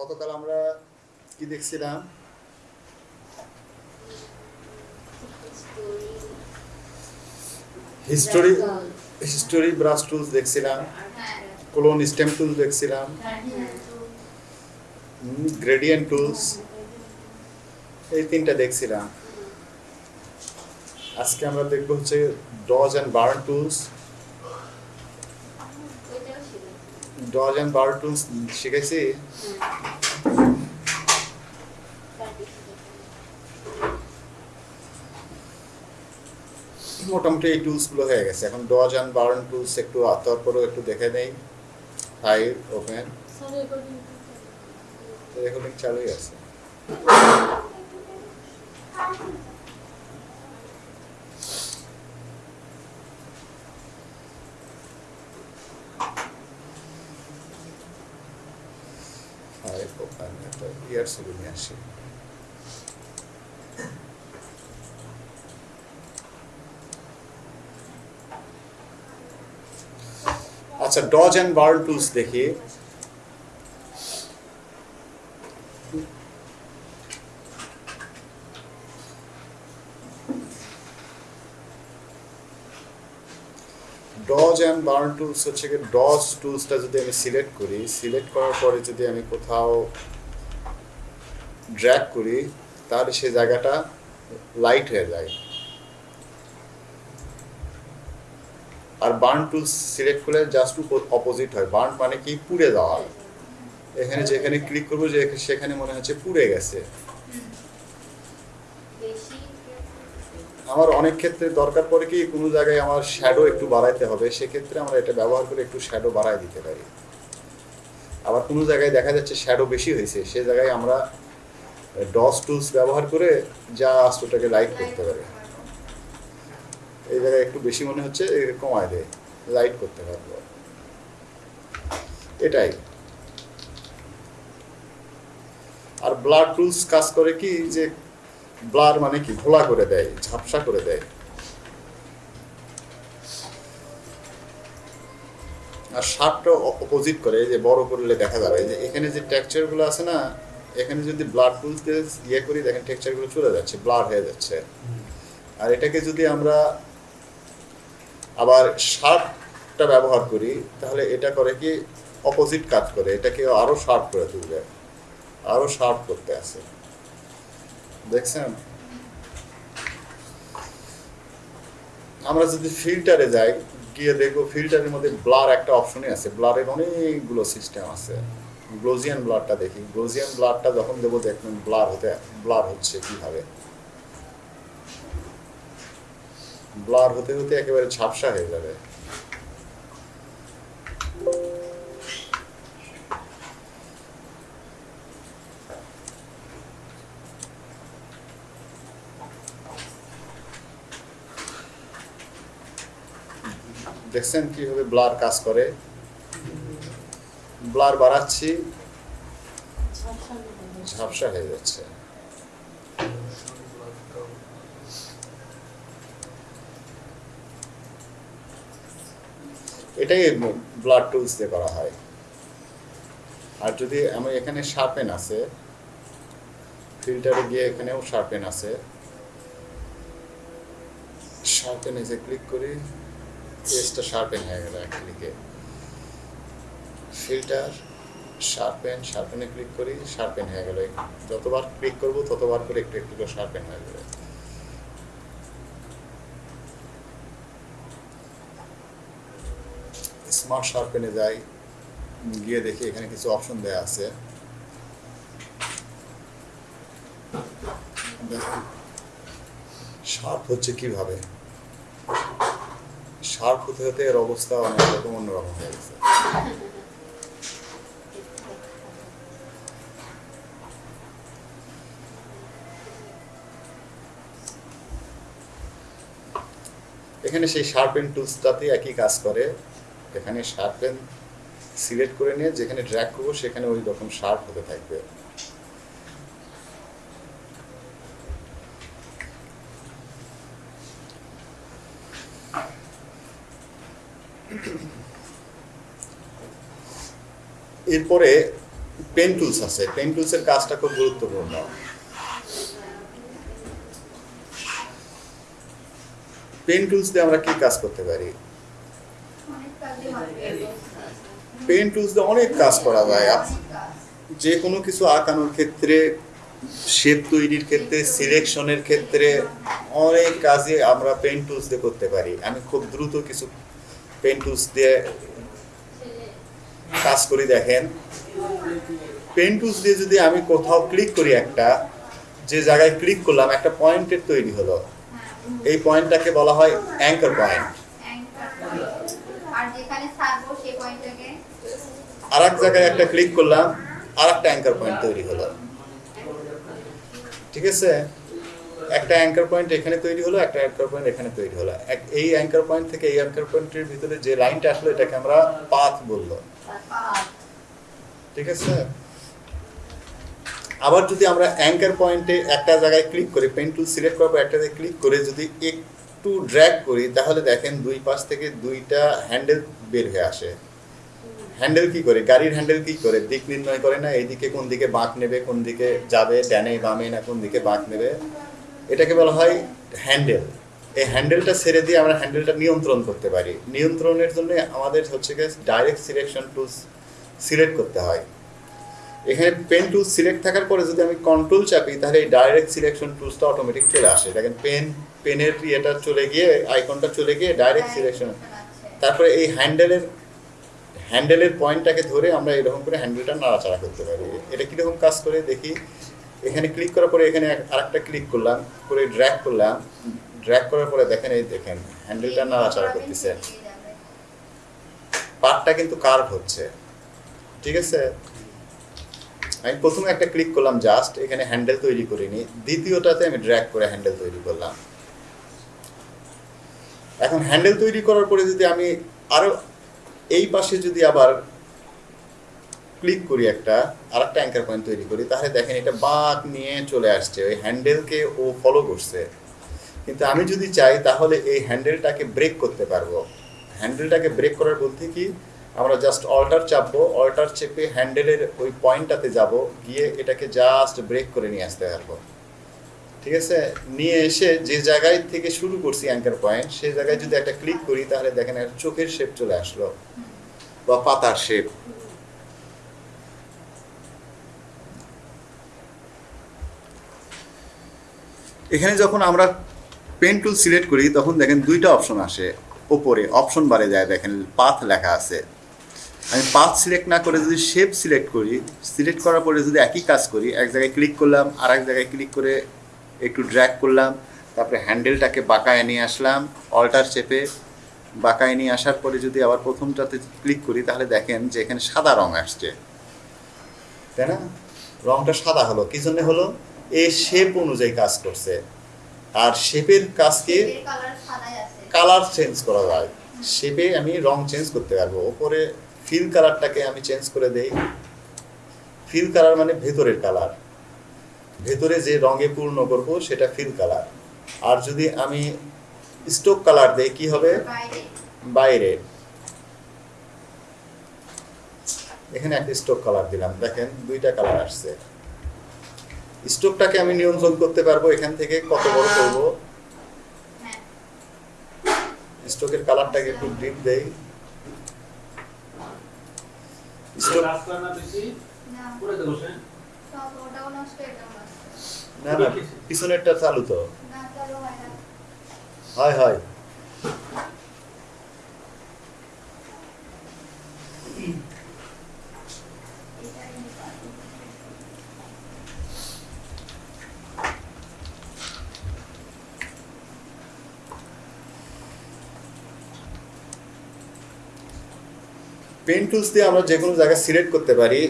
গতকাল আমরা কি দেখছিলাম? হিস্টোরি হিস্টোরি ব্রাশ টুলস দেখছিলাম কোলন স্টেম টুলস দেখছিলাম গ্রেডিয়েন্ট টুলস এই তিনটা দেখছিলাম। আজকে আমরা দেখব হচ্ছে dodge and burn tools dodge and burn tools শিখেছি। মোটামুটি এই টুলসগুলো হয়ে গেছে। এখন ডজ অ্যান্ড বার্ন টুলস একটু তারপরেও একটু দেখে নেই। ফাইল ওপেন রেকর্ডিং চালুই আছে। ফাইল ওপেন একটা ইয়ার ছবি নিয়ে আসি আচ্ছা ডজ অ্যান্ড বার্ন টুলস দেখি। ডজ অ্যান্ড বার্ন টুলস হচ্ছে কি ডজ টুলসটা যদি আমি সিলেক্ট করি সিলেক্ট করার পরে যদি আমি কোথাও ড্র্যাগ করি, তাহলে সে জায়গাটা লাইট হয়ে যায়। আর বার্ন টুলস সিলেক্ট করলে জাস্ট টু অপোজিট হয়। বার্ন মানে কি? পুড়ে যাওয়া। এখানে যেখানে ক্লিক করব যে সেখানে মনে হচ্ছে পুড়ে গেছে। আমার অনেক ক্ষেত্রে দরকার পড়ে কি, কোনো জায়গায় আমার শ্যাডো একটু বাড়াইতে হবে। সেক্ষেত্রে আমরা এটা ব্যবহার করে একটু শ্যাডো বাড়াই দিতে পারি। আবার কোনো জায়গায় দেখা যাচ্ছে শ্যাডো বেশি হয়েছে। সে জায়গায় আমরা ডস টুলস ব্যবহার করে যা আস্তটাকে লাইট করতে পারি। এই জায়গায় একটু বেশি মনে হচ্ছে কমায় দেয় লাইট করতে পারব এটাই। আর ব্লাড টুলস কাজ করে কি যে ব্লার মানে কি ঘোলা করে দেয় ঝাপসা করে দেয়। আর শার্পটা অপোজিট করে যে বড় করলে দেখা যাবে যে এখানে যে টেক্সচারগুলো আছে না এখানে যদি ব্লাড টুলস দিয়ে ইয়ে করি দেখেন টেক্সচারগুলো চলে যাচ্ছে ব্লার হয়ে যাচ্ছে। আর এটাকে যদি আমরা আবার শার্পটা ব্যবহার করি, তাহলে এটা করে কি অপোজিট কাজ করে, এটাকে আরও শার্প করে তুলবে, আরও শার্প করতে আছে। দেখছেন? আমরা যদি ফিল্টারে যাই, গিয়ে দেখব ফিল্টারের মধ্যে ব্লার একটা অপশনই আছে ব্লারের অনেকগুলো সিস্টেম আছে। গ্লোজিয়ান ব্লারটা দেখি গ্লোজিয়ান ব্লারটা যখন দেবো দেখবেন ব্লার হতে ব্লার হচ্ছে কীভাবে? ব্লার হতে হতে একেবারে ঝাপসা হয়ে যাবে। দেখছেন কীভাবে ব্লার কাজ করে? ব্লার বাড়াচ্ছি ঝাপসা হয়ে যাচ্ছে। এটাই ব্লাড টুলস দিয়ে করা হয়। আর যদি আমি এখানে শার্পেন আছে ফিল্টারে গিয়ে এখানেও শার্পেন আছে। শার্পেন এসে ক্লিক করি পেজটা শার্পেন হয়ে গেল এক ক্লিকে ফিল্টার শার্পেন শার্পেনে ক্লিক করি শার্পেন হয়ে গেল। যতবার ক্লিক করব, ততবার করে একটু একটু করে শার্পেন হয়ে যাবে। স্মার্ট শার্পেনে যাই গিয়ে দেখি এখানে কিছু অপশন দেওয়া আছে। শার্প হচ্ছে কীভাবে? শার্প হতে হতে এর অবস্থা অনেক রকম, অন্যরকম হয়ে গেছে। এখানে সেই শার্পেন টুলসটাতে একই কাজ করে। এখানে শার্পেন সিলেক্ট করে নিয়ে যেখানে ড্র্যাগ করব সেখানে ওই রকম শার্প হতে থাকবে। এরপরে পেন টুলস আছে। পেন টুলসের কাজটা খুব গুরুত্বপূর্ণ। পেন টুলস দিয়ে আমরা কি কাজ করতে পারি? পেন টুলস দিয়ে অনেক কাজ করা যায়। যে কোনো কিছু আঁকানোর ক্ষেত্রে শেপ তৈরির ক্ষেত্রে সিলেকশনের ক্ষেত্রে অনেক কাজে আমরা পেন টুলস দিয়ে করতে পারি। আমি খুব দ্রুত কিছু পেন টুলস দিয়ে কাজ করি দেখেন। পেন টুলস দিয়ে যদি আমি কোথাও ক্লিক করি একটা, যে জায়গায় ক্লিক করলাম, একটা পয়েন্টের তৈরি হলো। এই পয়েন্টটাকে বলা হয় অ্যাঙ্কার পয়েন্ট anchor point। আর যেখানে আর এক জায়গায় একটা ক্লিক করলাম আর একটা অ্যাঙ্কার পয়েন্ট তৈরি হলো। ঠিক আছে? একটা অ্যাঙ্কার পয়েন্ট এখানে তৈরি হলো, একটা অ্যাঙ্কার পয়েন্ট এখানে তৈরি হলো। এক- এই অ্যাঙ্কার পয়েন্ট থেকে এই অ্যাঙ্কার পয়েন্টের ভিতরে যে লাইনটা আসলো, এটাকে আমরা পাথ বলল ঠিক আছে? আবার যদি আমরা অ্যাঙ্কার পয়েন্টে একটা জায়গায় ক্লিক করি পেন টুল সিলেক্ট পর একটা জায়গায় ক্লিক করে যদি একটু ড্র্যাগ করি, তাহলে দেখেন দুই পাশ থেকে দুইটা হ্যান্ডেল বের হয়ে আসে। হ্যান্ডেল কি করে? গাড়ির হ্যান্ডেল কি করে? দিক নির্ণয় করে না, এইদিকে কোন দিকে বাঁক নেবে, কোন দিকে যাবে, ডানে বামে না কোন দিকে বাঁক নেবে? এটাকে বলা হয় হ্যান্ডেল এই হ্যান্ডেলটা ছেড়ে দিয়ে আমরা হ্যান্ডেলটা নিয়ন্ত্রণ করতে পারি। নিয়ন্ত্রণের জন্য আমাদের হচ্ছে গিয়ে ডাইরেক্ট সিলেকশন টুলস সিলেক্ট করতে হয়। এখানে পেন টুল সিলেক্ট থাকার পরে যদি আমি কন্ট্রোল চাপি তাহলে এই ডাইরেক্ট সিলেকশন টুলসটা অটোমেটিক চলে আসে। দেখেন পেন পেনের ইয়েটা চলে গিয়ে আইকনটা চলে গিয়ে ডাইরেক্ট সিলেকশন তারপরে এই হ্যান্ডেলের হ্যান্ডেলের পয়েন্টটাকে ধরে আমরা এরকম করে হ্যান্ডেলটা নাড়াচাড়া করতে পারি। এটা কীরকম কাজ করে? দেখি। এখানে ক্লিক করার পরে এখানে আরেকটা ক্লিক করলাম করে ড্র্যাগ করলাম। ড্র্যাগ করার পরে দেখেন এই দেখেন হ্যান্ডেলটা নাড়াচাড়া করতেছে। পার্টটা কিন্তু কার্ভ হচ্ছে। ঠিক আছে? আমি প্রথমে একটা ক্লিক করলাম জাস্ট এখানে হ্যান্ডেল তৈরি করিনি দ্বিতীয়টাতে আমি ড্র্যাগ করে হ্যান্ডেল তৈরি করলাম। এখন হ্যান্ডেল তৈরি করার পরে যদি আমি আরও এই পাশে যদি আবার ক্লিক করি একটা আর একটা অ্যাঙ্কার পয়েন্ট তৈরি করি, তাহলে দেখেন এটা বাঁক নিয়ে চলে আসছে। ওই হ্যান্ডেলকে ও ফলো করছে। কিন্তু আমি যদি চাই, তাহলে এই হ্যান্ডেলটাকে ব্রেক করতে পারব। হ্যান্ডেলটাকে ব্রেক করার বলতে কি আমরা জাস্ট অল্টার চাপবো অল্টার চেপে হ্যান্ডেলের ওই পয়েন্টটাতে যাব, গিয়ে এটাকে জাস্ট ব্রেক করে নিয়ে আসতে পারব। ঠিক আছে? নিয়ে এসে যে জায়গায় থেকে শুরু করছি অ্যাঙ্কার পয়েন্ট সেই জায়গায় যদি একটা ক্লিক করি, তাহলে দেখেন একটা চোখের শেপ চলে আসলো, বা পাতার শেপ এখানে যখন আমরা পেন টুল সিলেক্ট করি, তখন দেখেন দুইটা অপশন আসে, ওপরে অপশন বারে যায়, দেখেন পাথ লেখা আছে। আমি পাথ সিলেক্ট না করে যদি শেপ সিলেক্ট করি সিলেক্ট করার পরে যদি একই কাজ করি এক জায়গায় ক্লিক করলাম আর এক জায়গায় ক্লিক করে একটু ড্র্যাক করলাম তারপরে হ্যান্ডেলটাকে বাঁকায় নিয়ে আসলাম অল্টার চেপে বাঁকায় নিয়ে আসার পরে যদি আবার প্রথমটাতে ক্লিক করি তাহলে দেখেন যে এখানে সাদা রং আসছে। তাই না? রংটা সাদা হলো। কি জন্য হলো? এ শেপ অনুযায়ী কাজ করছে। আর শেপের কাজকে কালার কালার চেঞ্জ করা যায় শেপে আমি রং চেঞ্জ করতে পারব। ওপরে ফিল কালারটাকে আমি চেঞ্জ করে দেই। ফিল কালার মানে ভেতরের কালার ভেতরে যে রঙে পূর্ণ করব সেটা ফিল কালার আর যদি আমি স্টোক কালার দেই কি হবে? বাইরে। এখানে একটা স্টোক কালার দিলাম। দেখেন দুইটা কালার আসছে। স্টোকটাকে আমি নিয়ন্ত্রণ করতে পারব এখান থেকে কত বড় করব? স্টোকের কালারটাকে একটু ডিপ দেই। না না। না না পিছনেরটা চালু তো। হয় হয় না। হয় হয়। পেন টুলস দিয়ে আমরা যে কোনো জায়গায় সিলেক্ট করতে পারি।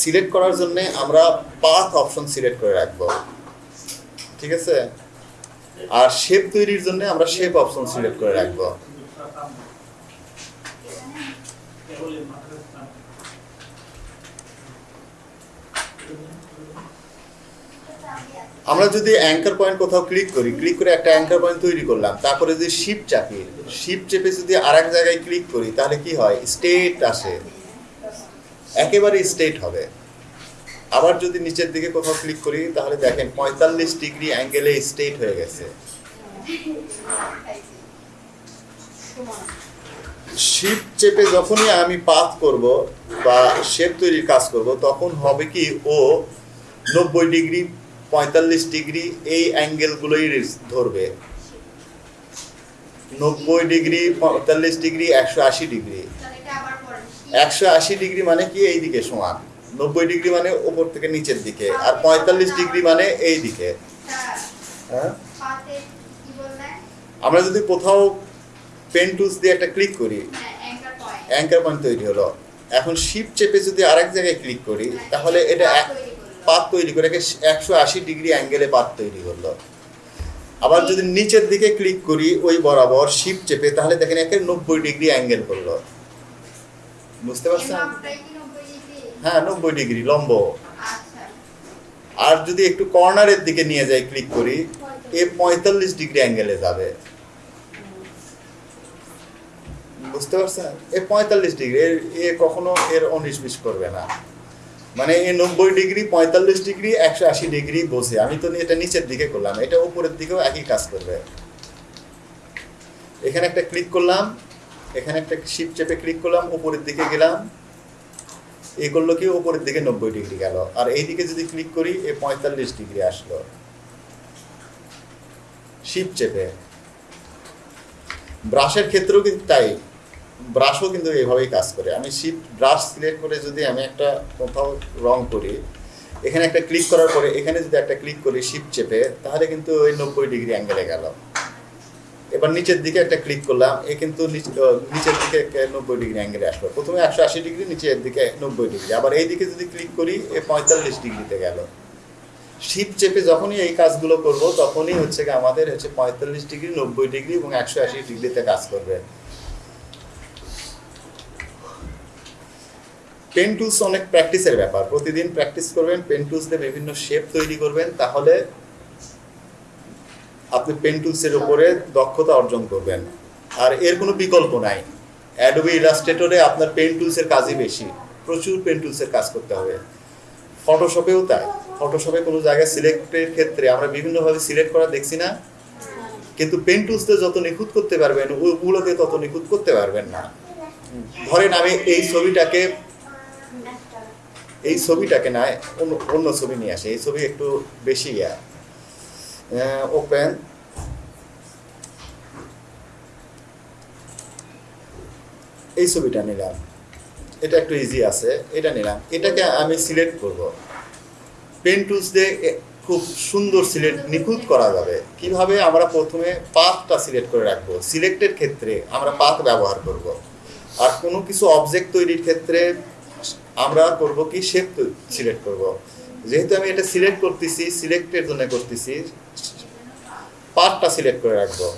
সিলেক্ট করার জন্য আমরা পাথ অপশন সিলেক্ট করে রাখব। ঠিক আছে? আর শেপ তৈরির জন্য আমরা শেপ অপশন সিলেক্ট করে রাখব এখানে এটা আমি আছে। আমরা যদি অ্যাঙ্কার পয়েন্ট কোথাও ক্লিক করি ক্লিক করে একটা অ্যাঙ্কার পয়েন্ট তৈরি করলাম, তারপরে যদি শিপ চাপি শিপ চেপে যদি আর এক জায়গায় ক্লিক করি, তাহলে কি হয়? স্টেট আসে। একেবারে স্টেট হবে। আবার যদি নিচের দিকে কোথাও ক্লিক করি, তাহলে দেখেন পঁয়তাল্লিশ ডিগ্রি অ্যাঙ্গেলে স্টেট হয়ে গেছে। শিপ চেপে যখনই আমি পাথ করব বা শেপ তৈরির কাজ করব, তখন হবে কি ও নব্বই ডিগ্রি পঁয়তাল্লিশ ডিগ্রি এই অ্যাঙ্গেলগুলোই ধরবে। নব্বই ডিগ্রি, পঁয়তাল্লিশ ডিগ্রি, একশো আশি ডিগ্রি। একশো আশি ডিগ্রি মানে কি? এই দিকে সমান। নব্বই ডিগ্রি মানে ওপর থেকে নিচের দিকে, আর পঁয়তাল্লিশ ডিগ্রি মানে এই দিকে। হ্যাঁ? আমরা যদি কোথাও পেন টুলস দিয়ে একটা ক্লিক করি, অ্যাঙ্কার পয়েন্ট তৈরি হলো। এখন শিপ চেপে যদি আরেক জায়গায় ক্লিক করি, তাহলে এটা পাত তৈরি করে একে একশো আশি ডিগ্রি অ্যাঙ্গেলে পাত তৈরি করল। আবার যদি নিচের দিকে ক্লিক করি, ওই বরাবর শিপ চেপে, তাহলে দেখেন একে নব্বই ডিগ্রি অ্যাঙ্গেল করল। বুঝতে পারছেন? মাপটাই কি 90 ডিগ্রি হ্যাঁ নব্বই ডিগ্রি, লম্ব। আর যদি একটু কর্নারের দিকে নিয়ে যাই, ক্লিক করি, এ পঁয়তাল্লিশ ডিগ্রি অ্যাঙ্গেলে যাবে। বুঝতে পারছেন? এ পঁয়তাল্লিশ ডিগ্রি এ কখনো এর বিশ করবে না। মানে নব্বই ডিগ্রি, পঁয়তাল্লিশ ডিগ্রি, একশো আশি ডিগ্রি বসে। আমি তো এটা নিচের দিকে করলাম, এটা উপরের দিকেও একই কাজ করবে। এখানে একটা ক্লিক করলাম, এখানে একটা শিপ চেপে ক্লিক করলাম, উপরের দিকে গেলাম। এই করল কি, উপরের দিকে নব্বই ডিগ্রি গেল। আর এই দিকে যদি ক্লিক করি, এ পঁয়তাল্লিশ ডিগ্রি আসলো। শিপ চেপে। ব্রাশের ক্ষেত্রেও কিন্তু তাই। ব্রাশও কিন্তু এইভাবেই কাজ করে। আমি শিপ ব্রাশ সিলেক্ট করে যদি আমি একটা কোথাও রং করি, এখানে একটা ক্লিক করার পরে এখানে যদি একটা ক্লিক করি শিপ চেপে, তাহলে কিন্তু ওই নব্বই ডিগ্রি অ্যাঙ্গেলে গেল। এবার নিচের দিকে একটা ক্লিক করলাম, এ কিন্তু নিচের দিকে নব্বই ডিগ্রি অ্যাঙ্গেলে আসলো। প্রথমে একশো আশি ডিগ্রি নিচের দিকে নব্বই ডিগ্রি আবার এই দিকে যদি ক্লিক করি, এ পঁয়তাল্লিশ ডিগ্রিতে গেল। শিপ চেপে যখনই এই কাজগুলো করব, তখনই হচ্ছে আমাদের হচ্ছে পঁয়তাল্লিশ ডিগ্রি নব্বই ডিগ্রি এবং একশো আশি ডিগ্রিতে কাজ করবে। পেন টুলস অনেক প্র্যাকটিসের ব্যাপার। প্রতিদিন প্র্যাকটিস করবেন পেন টুলস দিয়ে বিভিন্ন শেপ তৈরি করবেন, তাহলে আপনি পেন টুলসের উপরে দক্ষতা অর্জন করবেন। আর এর কোনো বিকল্প নাই। অ্যাডোবি ইলাস্ট্রেটরে আপনার পেন টুলসের কাজই বেশি। প্রচুর পেন টুলসের কাজ করতে হবে। ফটোশপেও তাই। ফটোশপে কোনো জায়গায় সিলেক্টের ক্ষেত্রে আমরা বিভিন্নভাবে সিলেক্ট করা দেখছি না। কিন্তু পেন টুলসতে যত নিখুঁত করতে পারবেন ওগুলোকে তত নিখুঁত করতে পারবেন না। ধরেন আমি এই ছবিটাকে এই ছবিটাকে না, অন্য অন্য ছবি নিয়ে আসে। এই ছবি একটু বেশি ইয়া। ওপেন এই ছবিটা নিলাম। এটা একটু ইজি আছে। এটা নিলাম। এটাকে আমি সিলেক্ট করব। পেন টুলস দিয়ে খুব সুন্দর সিলেক্ট নিখুঁত করা যাবে। কীভাবে? আমরা প্রথমে পাথটা সিলেক্ট করে রাখব। সিলেক্টের ক্ষেত্রে আমরা পাথ ব্যবহার করব। আর কোনো কিছু অবজেক্ট তৈরির ক্ষেত্রে আমরা করব কি শেপ সিলেক্ট করব। যেহেতু আমি এটা সিলেক্ট করতেছি সিলেক্টের জন্য করতেছি, পার্টটা সিলেক্ট করে রাখব।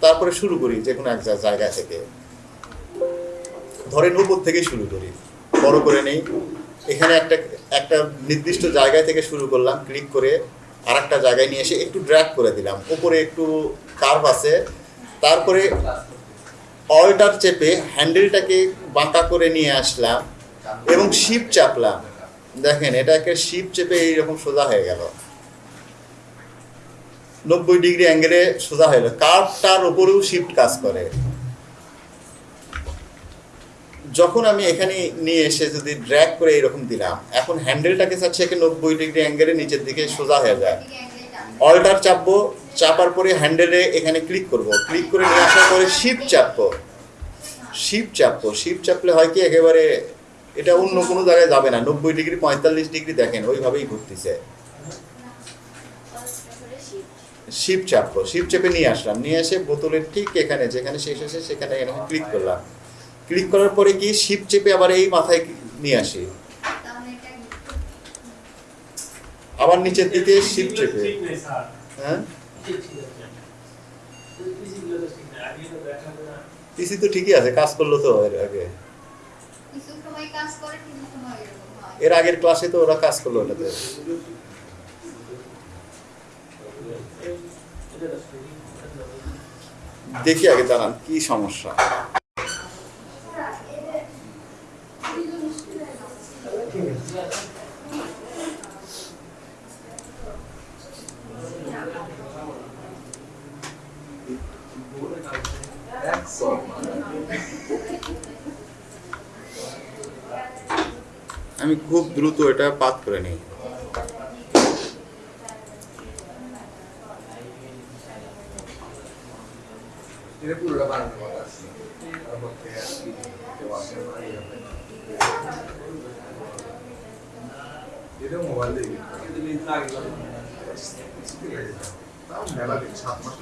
তারপরে শুরু করি যে কোনো এক জায়গা থেকে। ধরেন উপর থেকে শুরু করি। বড় করে নেই। এখানে একটা একটা নির্দিষ্ট জায়গা থেকে শুরু করলাম ক্লিক করে আর একটা জায়গায় নিয়ে এসে একটু ড্র্যাগ করে দিলাম। উপরে একটু কার্ভ আছে। তারপরে অল্টার চেপে হ্যান্ডেলটাকে বাঁকা করে নিয়ে আসলাম। এবং শিপ চাপলাম। দেখেন এটা এটাকে শিপ চেপে এইরকম সোজা হয়ে গেল। নব্বই ডিগ্রি অ্যাঙ্গেলে সোজা হয়ে গেল। কার্ভটার উপরেও শিফট কাজ করে। যখন আমি এখানে নিয়ে এসে যদি ড্র্যাগ করে এরকম দিলাম, এখন হ্যান্ডেলটাকে চাচ্ছি একে নব্বই ডিগ্রি অ্যাঙ্গেলে নিচের দিকে সোজা হয়ে যায়। অল্টার চাপবো, চাপার পরে হ্যান্ডেলে এখানে ক্লিক করব। ক্লিক করে নিয়ে আসার পরে শিপ চাপবো। শিপ চাপবো। শিপ চাপলে হয় কি, একেবারে এটা অন্য কোনো জায়গায় যাবে না। নব্বই ডিগ্রি পঁয়তাল্লিশ ডিগ্রি দেখেন ওইভাবেই ঘুরতেছে। শিপ চাপবো শিপ চেপে নিয়ে আসলাম। নিয়ে এসে বোতলের ঠিক এখানে যেখানে শেষ হয়েছে সেখানে এখানে ক্লিক করলাম। ক্লিক করার পরে কি শিপ চেপে আবার এই মাথায় নিয়ে আসি। আবার নিচের দিকে শিপ চেপে হ্যাঁ? পিসি তো ঠিকই আছে কাজ করল তো এর আগে। এর আগের ক্লাসে তো ওরা কাজ করল ঠিক দেখি আগে দাঁড়ান কি সমস্যা? আমি খুব দ্রুত এটা পাত করে নিই মেলা দিন সাত মাস।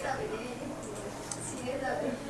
যাবে। যাবে।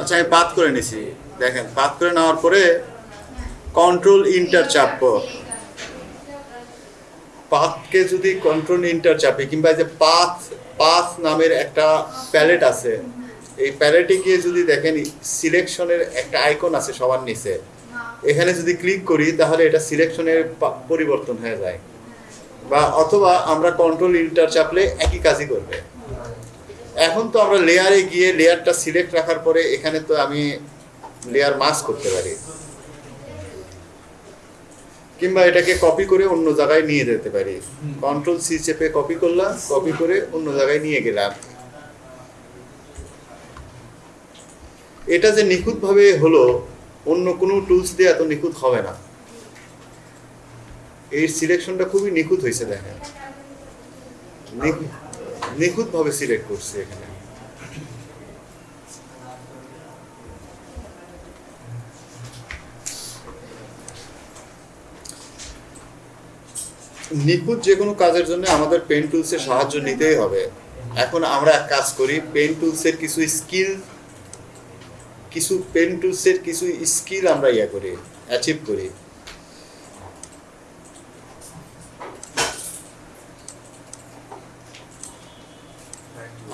আচ্ছা আমি পাত করে নিছি দেখেন পাত করে নেওয়ার পরে কন্ট্রোল ইন্টার চাপবো পাথকে যদি কন্ট্রোল ইন্টার চাপি, কিংবা যে পাথ পাথ নামের একটা প্যালেট আছে, এই প্যালেটে গিয়ে যদি দেখেন সিলেকশনের একটা আইকন আছে সবার নিচে। এখানে যদি ক্লিক করি, তাহলে এটা সিলেকশনের পরিবর্তন হয়ে যায়। বা অথবা আমরা কন্ট্রোল ইন্টার চাপলে একই কাজই করবে। এখন তো আমরা লেয়ারে গিয়ে লেয়ারটা সিলেক্ট রাখার পরে এখানে তো আমি লেয়ার মাস করতে পারি। কিংবা এটাকে কপি করে অন্য জায়গায় নিয়ে যেতে পারি। কন্ট্রোল সি চেপে কপি করলাম কপি করে অন্য জায়গায় নিয়ে গেলাম। এটা যে নিখুঁতভাবে হলো অন্য কোনো টুলস দিয়ে এত নিখুঁত হবে না। এই সিলেকশনটা খুবই নিখুঁত হয়েছে দেখেন। নিখুঁত নিখুঁতভাবে সিলেক্ট করছে এখানে। নিখুঁত যে কোনো কাজের জন্য আমাদের পেন টুলসের সাহায্য নিতেই হবে। এখন আমরা এক কাজ করি পেন টুলসের কিছু স্কিল কিছু পেন টুলসের কিছু স্কিল আমরা ইয়ে করি অ্যাচিভ করি।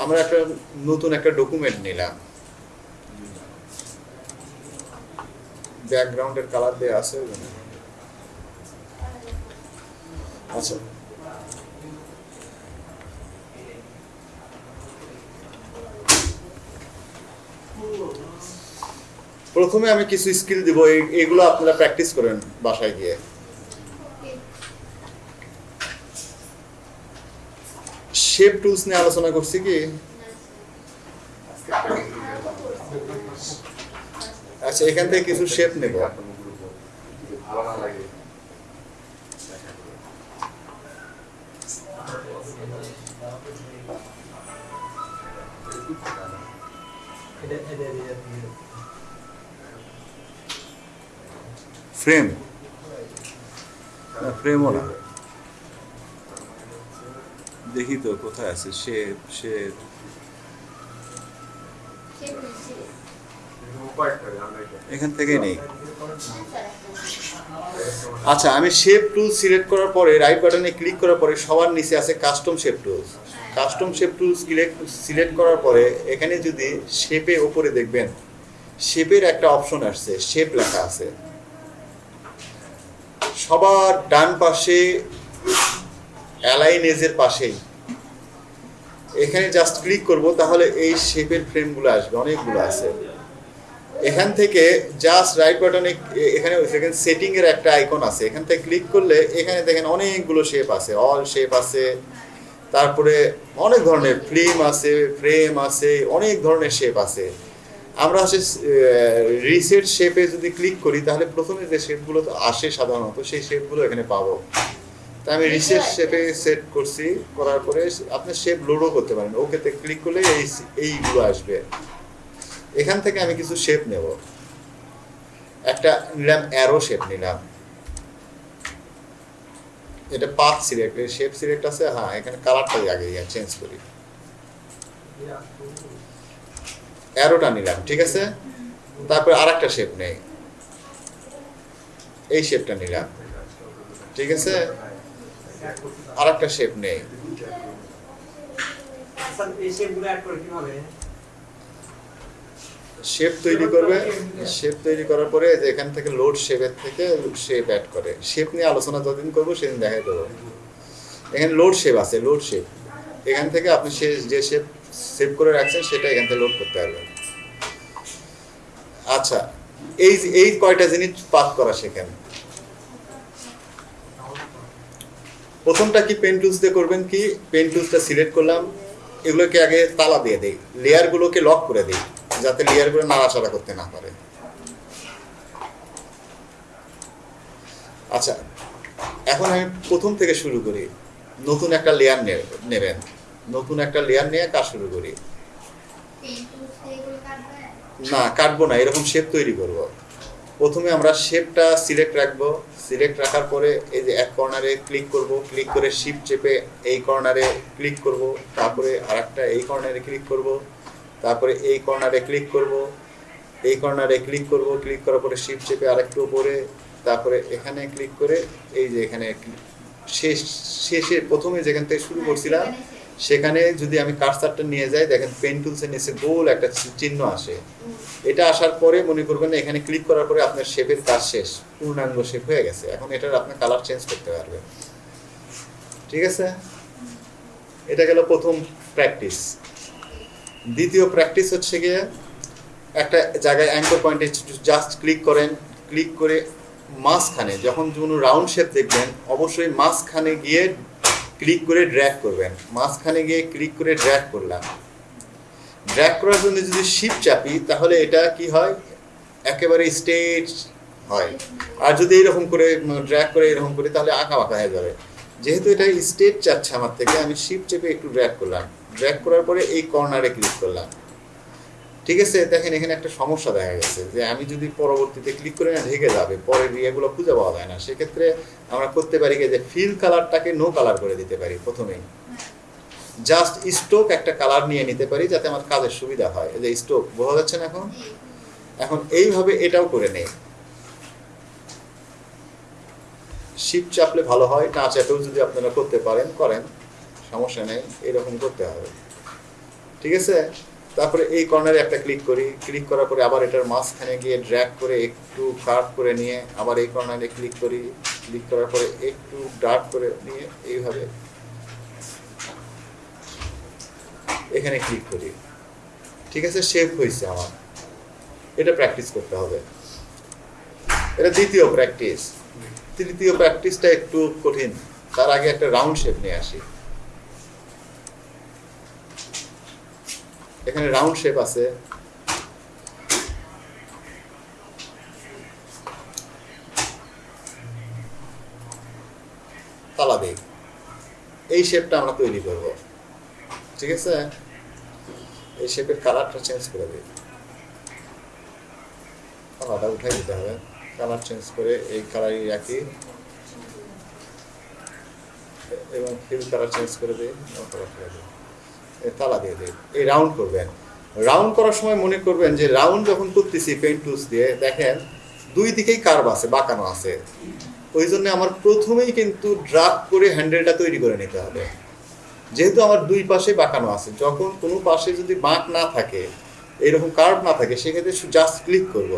আমরা একটা নতুন একটা ডকুমেন্ট নিলাম। ব্যাকগ্রাউন্ডের কালার দেওয়া আছে। আচ্ছা। প্রথমে আমি কিছু স্কিল দিব এগুলো আপনারা প্র্যাকটিস করেন বাসায় গিয়ে। শেপ টুলস নিয়ে আলোচনা করছি কি? আচ্ছা এখান থেকে কিছু শেপ নেব। ফ্রেম না দেখি তো, কোথায় আছে? সে এটা এখান থেকেই নেই। আচ্ছা আমি শেপ টুল সিলেক্ট করার পরে রাইট বাটনে ক্লিক করার পরে সবার নিচে আছে custom shape tools custom shape tools select করার পরে এখানে যদি শেপে ওপরে দেখবেন শেপের একটা অপশন আসছে শেপ লেখা আছে। সবার ডান পাশে অ্যালাইন এজের পাশেই। এখানে জাস্ট ক্লিক করব, তাহলে এই শেপের ফ্রেমগুলো আসবে, অনেকগুলো আছে। এখান থেকে জাস্ট রাইট বাটনে এখানে সেখানে সেটিং এর একটা আইকন আছে। এখান থেকে ক্লিক করলে এখানে দেখেন অনেকগুলো শেপ আছে অল শেপ আছে। তারপরে অনেক ধরনের ফিল্ম আছে ফ্রেম আছে, অনেক ধরনের শেপ আছে। আমরা হচ্ছে রিসেট শেপে যদি ক্লিক করি তাহলে প্রথমে যে শেপগুলো তো আসে সাধারণত সেই শেপগুলো এখানে পাবো। তা আমি রিসেট শেপে সেট করছি করার পরে আপনি শেপ লোডও করতে পারেন। ওকেতে ক্লিক করলে এই এইগুলো আসবে। এখান থেকে আমি কিছু শেপ নেব। একটা নিলাম অ্যারো শেপ নিলাম। এটা পাথ সিলেক্ট শেপ সিলেক্ট আছে হ্যাঁ এখানে কালারটাই আগে চেঞ্জ করি। অ্যারোটা নিলাম ঠিক আছে? তারপর আর একটা শেপ নেই। এই শেপটা নিলাম ঠিক আছে? আর একটা শেপ নেই শেপ তৈরি করবে শেপ তৈরি করার পরে যে এখান থেকে লোড শেপের থেকে শেপ অ্যাড করে। শেপ নিয়ে আলোচনা যতদিন করব সেদিন দেখাই দেবো। এখানে লোড শেপ আছে লোড শেপ এখান থেকে আপনি সে যে শেপ সেভ করে রাখছেন সেটা এখান থেকে লোড করতে পারবেন আচ্ছা এই এই কয়টা জিনিস পাস করা শেখেন? প্রথমটা কি পেন টুলস দিয়ে করবেন কি? পেন টুলসটা সিলেক্ট করলাম, এগুলোকে আগে তালা দিয়ে দেই লেয়ারগুলোকে লক করে দিই, যাতে লেয়ারগুলো নাড়াচাড়া করতে না পারে। আচ্ছা এখন আমি প্রথম থেকে শুরু করি, নতুন একটা লেয়ার নেবেন। নতুন একটা লেয়ার নিয়ে কাজ শুরু করি না, কাটবো না, এরকম শেপ তৈরি করব প্রথমে আমরা শেপটা সিলেক্ট রাখব সিলেক্ট রাখার পরে এই যে এক কর্নারে ক্লিক করব ক্লিক করে শিপ চেপে এই কর্নারে ক্লিক করব, তারপরে আরেকটা এই কর্নারে ক্লিক করব, তারপরে এই কর্নারে ক্লিক করব, এই কর্নারে ক্লিক করব ক্লিক করার পরে শিপ চেপে আরেকটু উপরে, তারপরে এখানে ক্লিক করে এই যে এখানে, শেষ, শেষে প্রথমে যেখান থেকে শুরু করছিলাম। সেখানে যদি আমি কার্সারটা নিয়ে যাই, দেখেন পেন টুলসের নিচে গোল একটা চিহ্ন আসে। এটা আসার পরে মনে করবেন এখানে ক্লিক করার পরে আপনার শেপের কাজ শেষ, পূর্ণাঙ্গ শেপ হয়ে গেছে। এখন এটার আপনি কালার চেঞ্জ করতে পারবেন। ঠিক আছে? এটা গেল প্রথম প্র্যাকটিস দ্বিতীয় প্র্যাকটিস হচ্ছে গিয়ে একটা জায়গায় অ্যাঙ্কর পয়েন্টে জাস্ট ক্লিক করেন। ক্লিক করে মাঝখানে, যখন কোনো রাউন্ড শেপ দেখবেন, অবশ্যই মাঝখানে গিয়ে ক্লিক করে ড্র্যাক করবেন। মাঝখানে গিয়ে ক্লিক করে ড্র্যাক করলাম। ড্র্যাক করার জন্য যদি শিপ চাপি, তাহলে এটা কি হয়? একেবারে স্টেজ হয়। আর যদি এরকম করে ড্র্যাক করে এরকম করে, তাহলে আঁকা বাঁকা হয়ে যাবে। যেহেতু এটা স্টেজ চাচ্ছে আমার থেকে, আমি শিপ চেপে একটু ড্র্যাক করলাম। ড্র্যাক করার পরে এই কর্নারে ক্লিক করলাম। ঠিক আছে, দেখেন এখানে একটা সমস্যা দেখা গেছে যে আমি যদি পরবর্তীতে ক্লিক করে না ঢেকে যাবে পরের ইয়েগুলো খুঁজে পাওয়া যায় না। সেক্ষেত্রে আমরা করতে পারি যে ফিল কালারটাকে নো কালার করে দিতে পারি প্রথমেই। জাস্ট স্টোক একটা কালার নিয়ে নিতে পারি যাতে আমার কাজের সুবিধা হয়। এই যে স্টোক বোঝা যাচ্ছে না এখন? এখন এইভাবে এটাও করে নেই। শিপ চাপলে ভালো হয়, না চাপেও যদি আপনারা করতে পারেন, করেন, সমস্যা নেই, এরকম করতে হবে। ঠিক আছে? তারপরে এই কর্নারে একটা ক্লিক করি। ক্লিক করার পরে আবার এটার মাঝখানে গিয়ে ড্র্যাগ করে একটু কার্ভ করে নিয়ে আবার এই কর্নারে ক্লিক করি। ক্লিক করার পরে একটু ডার্ক করে নিয়ে এইভাবে এখানে ক্লিক করি। ঠিক আছে শেপ হয়েছে আমার। এটা প্র্যাকটিস করতে হবে। এটা দ্বিতীয় প্র্যাকটিস তৃতীয় প্র্যাকটিসটা একটু কঠিন। তার আগে একটা রাউন্ড শেপ নিয়ে আসি। এখানে রাউন্ড শেপ আছে। তালা দেই এই শেপটা আমরা তৈরি করব। ঠিক আছে? এই শেপের কালারটা চেঞ্জ করে দিই। কালারটা উঠাই দিতে হবে। কালার চেঞ্জ করে এই কালারই রাখি। এবং ফিল কালার চেঞ্জ করে দিই কালার করে দিই। তালা দিয়ে দিই এই রাউন্ড করবেন। রাউন্ড করার সময় মনে করবেন যে রাউন্ড যখন করতেছি পেন্ট টুলস দিয়ে, দেখেন দুই দিকেই কার্ভ আছে, বাঁকানো আছে। ওই জন্য আমার প্রথমেই কিন্তু ড্রাগ করে হ্যান্ডেলটা তৈরি করে নিতে হবে। যেহেতু আমার দুই পাশে বাঁকানো আছে, যখন কোনো পাশে যদি বাঁক না থাকে, এরকম কার্ভ না থাকে, সেক্ষেত্রে জাস্ট ক্লিক করব।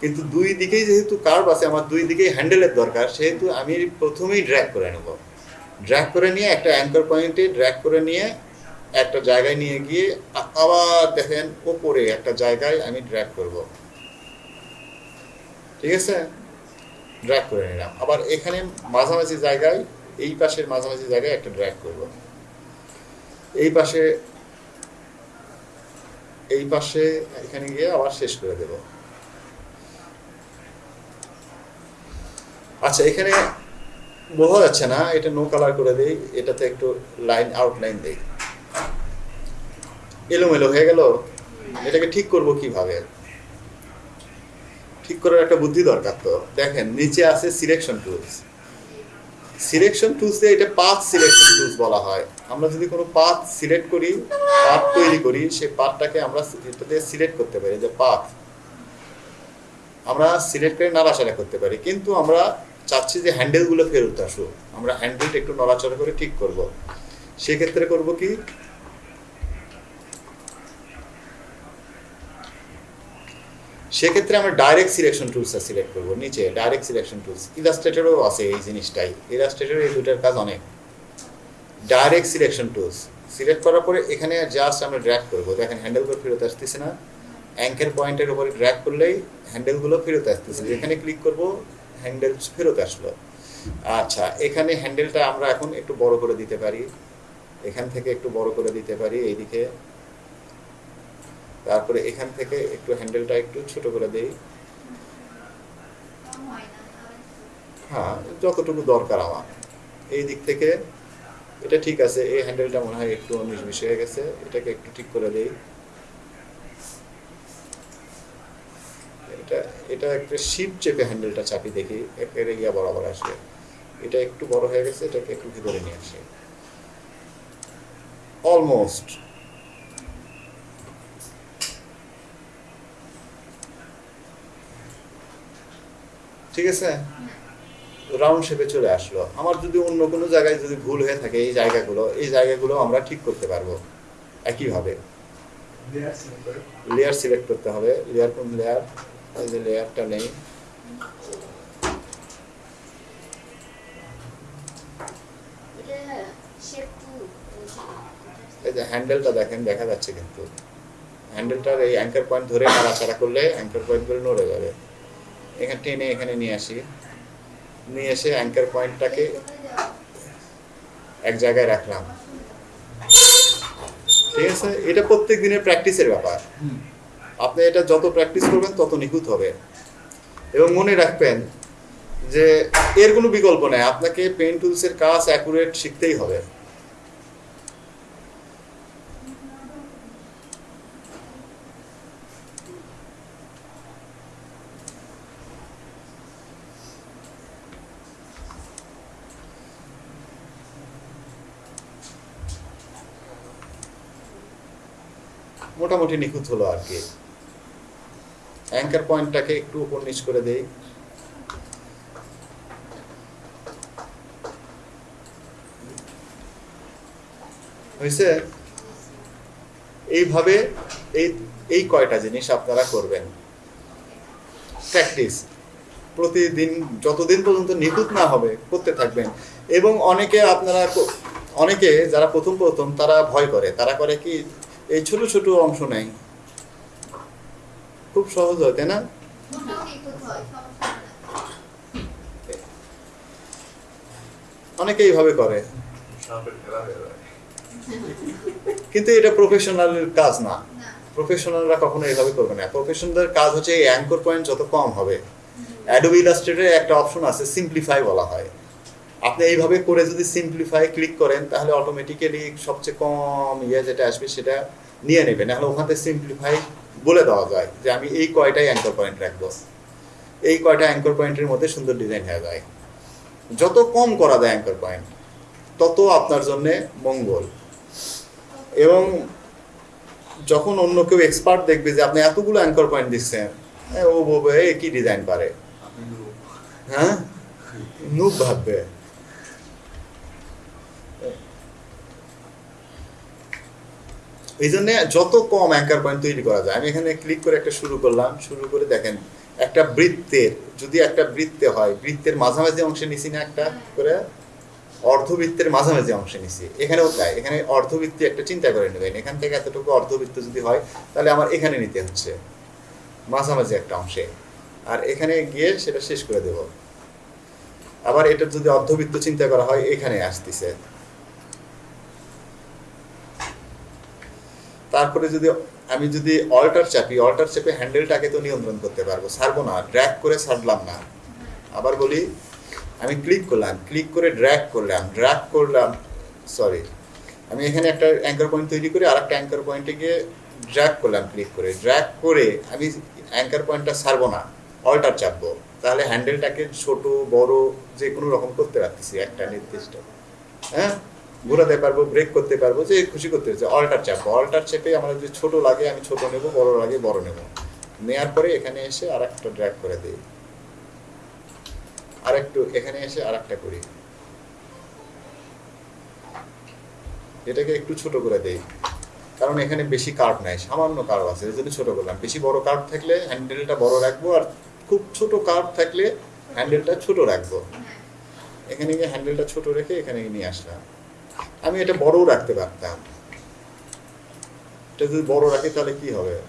কিন্তু দুই দিকেই যেহেতু কার্ভ আছে, আমার দুই দিকেই হ্যান্ডেলের দরকার, সেহেতু আমি প্রথমেই ড্র্যাগ করে নেব। ড্র্যাগ করে নিয়ে একটা অ্যাঙ্কর পয়েন্টে ড্র্যাগ করে নিয়ে একটা জায়গায় নিয়ে গিয়ে আবার দেখেন, ওপরে একটা জায়গায় আমি ড্র্যাগ করব। ঠিক আছে? ড্র্যাগ করে নিলাম। আবার এখানে মাঝামাঝি জায়গায়, এই পাশের মাঝামাঝি জায়গায় একটা ড্র্যাগ করব। এই পাশে এই পাশে এখানে গিয়ে আবার শেষ করে দেব। আচ্ছা এখানে বোঝা যাচ্ছে না, এটা নো কালার করে দেই, এটাতে একটু লাইন আউটলাইন দেই। এলোমেলো হয়ে গেল, এটাকে ঠিক করব কীভাবে? ঠিক করার একটা বুদ্ধি দরকার তো। দেখেন, নিচে আছে সিলেকশন টুলস সিলেকশন টুলসে এটা পাথ সিলেকশন টুলস বলা হয়। আমরা যদি কোনো পাথ সিলেক্ট করি পাথ তৈরি করি, সেই পাথটাকে আমরা এটাতে সিলেক্ট করতে পারি, যে পাথ আমরা সিলেক্ট করে নাড়াচাড়া করতে পারি, কিন্তু আমরা চাচ্ছি যে হ্যান্ডেলগুলো ফেরত আসুক। আমরা হ্যান্ডেলটা একটু নড়াচড়া করে ঠিক করব। সেক্ষেত্রে করব কি? সেক্ষেত্রে আমরা ডাইরেক্ট সিলেকশন টুলসটা সিলেক্ট করব, নিচে ডাইরেক্ট সিলেকশন টুলস ইলাস্ট্রেটরও আছে এই জিনিসটাই ইলাস্ট্রেটর এই দুটার কাজ অনেক। ডাইরেক্ট সিলেকশন টুলস সিলেক্ট করার পরে এখানে জাস্ট আমরা ড্র্যাক করব, দেখেন হ্যান্ডেলগুলো ফেরত আসতেছে না। অ্যাঙ্কের পয়েন্টের উপরে ড্র্যাক করলেই হ্যান্ডেলগুলো ফেরত আসতেছে এখানে ক্লিক করব হ্যান্ডেল ফেরত আসলো। আচ্ছা এখানে হ্যান্ডেলটা আমরা এখন একটু বড় করে দিতে পারি, এখান থেকে একটু বড় করে দিতে পারি, এইদিকে। তারপরে এখান থেকে একটু হ্যান্ডেলটা একটু ছোট করে দেই। হয়, যতটুকু দরকার আমার। এই দিক থেকে এটা ঠিক আছে, এই হ্যান্ডেলটা মনে হয় একটু বিশ হয়ে গেছে, এটাকে একটু ঠিক করে দেই। এটা এটা একটা শিপ চেপে হ্যান্ডেলটা চাপি দেখি, একেবারে ইয়া বরাবর আসে এটা একটু বড় হয়ে গেছে, এটাকে একটু ভিতরে নিয়ে আসে। অলমোস্ট ঠিক আছে? রাউন্ড শেপে চলে আসলো। আমার যদি অন্য কোনো জায়গায় যদি ভুল হয়ে থাকে এই জায়গাগুলো এই জায়গাগুলো আমরা ঠিক করতে পারব। একইভাবে। লেয়ার সিলেক্ট করতে হবে। লেয়ার কোন লেয়ার এই যে লেয়ারটা নেই। এই যে হ্যান্ডেলটা দেখেন দেখা যাচ্ছে কিন্তু। হ্যান্ডেলটার এই অ্যাঙ্কার পয়েন্ট ধরে নাড়াচাড়া করলে অ্যাঙ্কার পয়েন্টগুলো নড়ে যাবে। এখানে টেনে এখানে নিয়ে আসি। নিয়ে এসে অ্যাঙ্কার পয়েন্টটাকে এক জায়গায় রাখলাম। ঠিক আছে? এটা প্রত্যেক দিনের প্র্যাকটিসের ব্যাপার। আপনি এটা যত প্র্যাকটিস করবেন তত নিখুঁত হবে। এবং মনে রাখবেন যে এর কোনো বিকল্প নেই। আপনাকে পেন টুলসের কাজ অ্যাকুরেট শিখতেই হবে। মোটামুটি নিখুঁত হলো আর কি। অ্যাঙ্কার পয়েন্টটাকে একটু উপর নিচ করে দেই। হয়েছে? এইভাবে এই এই কয়টা জিনিস আপনারা করবেন। প্র্যাকটিস প্রতিদিন, যতদিন পর্যন্ত নিখুঁত না হবে, করতে থাকবেন। এবং অনেকে আপনারা অনেকে যারা প্রথম প্রথম, তারা ভয় করে। তারা করে কি এই ছোট ছোট অংশ নেয় খুব সহজ হয়, তাই না? অনেকে এইভাবে করে। কিন্তু এটা প্রফেশনালের কাজ না। প্রফেশনালরা কখনো এইভাবে করবে না। প্রফেশনালদের কাজ হচ্ছে এই অ্যাঙ্কর পয়েন্ট যত কম হবে। অ্যাডোবি ইলাস্ট্রেটরে একটা অপশন আছে সিম্পলিফাই বলা হয়। আপনি এইভাবে করে যদি সিম্পলিফাই ক্লিক করেন তাহলে অটোমেটিক্যালি সবচেয়ে কম ইয়ে যেটা আসবে সেটা নিয়ে নেবে নাহলে ওখান থেকে সিম্পলিফাই বলে দেওয়া যায় যে আমি এই কয়টাই অ্যাঙ্কর পয়েন্ট রাখব। এই কয়টা অ্যাঙ্কর পয়েন্টের মধ্যে সুন্দর ডিজাইন হয়ে যায়। যত কম করা যায় অ্যাঙ্কর পয়েন্ট তত আপনার জন্যে মঙ্গল। এবং যখন অন্য কেউ এক্সপার্ট দেখবে যে আপনি এতগুলো অ্যাঙ্কর পয়েন্ট দিচ্ছেন ও বলবে কি ডিজাইন পারে? হ্যাঁ? নুব ভাববে। এই জন্য যত কম অ্যাঙ্কার পয়েন্ট তৈরি করা যায়। আমি এখানে ক্লিক করে একটা শুরু করলাম। শুরু করে দেখেন, একটা বৃত্তের, যদি একটা বৃত্তে হয়, বৃত্তের মাঝামাঝি অংশে নিছি না একটা করে, অর্ধবৃত্তের মাঝামাঝি অংশে নিছি। এখানেও তাই। এখানে অর্ধবৃত্তি একটা চিন্তা করে নেবেন। এখান থেকে এতটুকু অর্ধবৃত্ত যদি হয়, তাহলে আমার এখানে নিতে হচ্ছে। মাঝামাঝি একটা অংশে। আর এখানে গিয়ে সেটা শেষ করে দেব। আবার এটা যদি অর্ধবৃত্ত চিন্তা করা হয়, এখানে আসতেছে। তারপরে যদি আমি যদি অল্টার চাপি অল্টার চেপে হ্যান্ডেলটাকে তো নিয়ন্ত্রণ করতে পারব, ছাড়বো না ড্র্যাক করে ছাড়লাম না। আবার বলি, আমি ক্লিক করলাম ক্লিক করে ড্র্যাক করলাম ড্র্যাগ করলাম সরি আমি এখানে একটা অ্যাঙ্কার পয়েন্ট তৈরি করে আর একটা অ্যাঙ্কার পয়েন্টে গিয়ে ড্র্যাগ করলাম ক্লিক করে। ড্র্যাক করে আমি অ্যাঙ্কার পয়েন্টটা ছাড়বো না অল্টার চাপবো। তাহলে হ্যান্ডেলটাকে ছোট, বড় যে কোনো রকম করতে পারতেছি, একটা নির্দিষ্ট। হ্যাঁ? ঘোরাতে পারব ব্রেক করতে পারব, যে খুশি করতে পারছি অল্টার চাপবো অল্টার চেপে আমার যদি ছোট লাগে, আমি ছোট নেব, বড় লাগে, বড় নেব। নেয়ার পরে এখানে এসে আর একটা ড্র্যাগ করে দিই। আর একটু এখানে এসে আর একটা করি। এটাকে একটু ছোট করে দেই। কারণ এখানে বেশি কার্ভ নাই, সামান্য কার্ভ আছে জন্য ছোট করলাম। বেশি বড় কার্ভ থাকলে হ্যান্ডেলটা বড় রাখব, আর খুব ছোট কার্ভ থাকলে হ্যান্ডেলটা ছোট রাখব। এখানে গিয়ে হ্যান্ডেলটা ছোট রেখে এখানে নিয়ে আসলাম। আমি এটা বড়ও রাখতে পারতাম। এটা যদি বড় রাখি তাহলে কি হবে?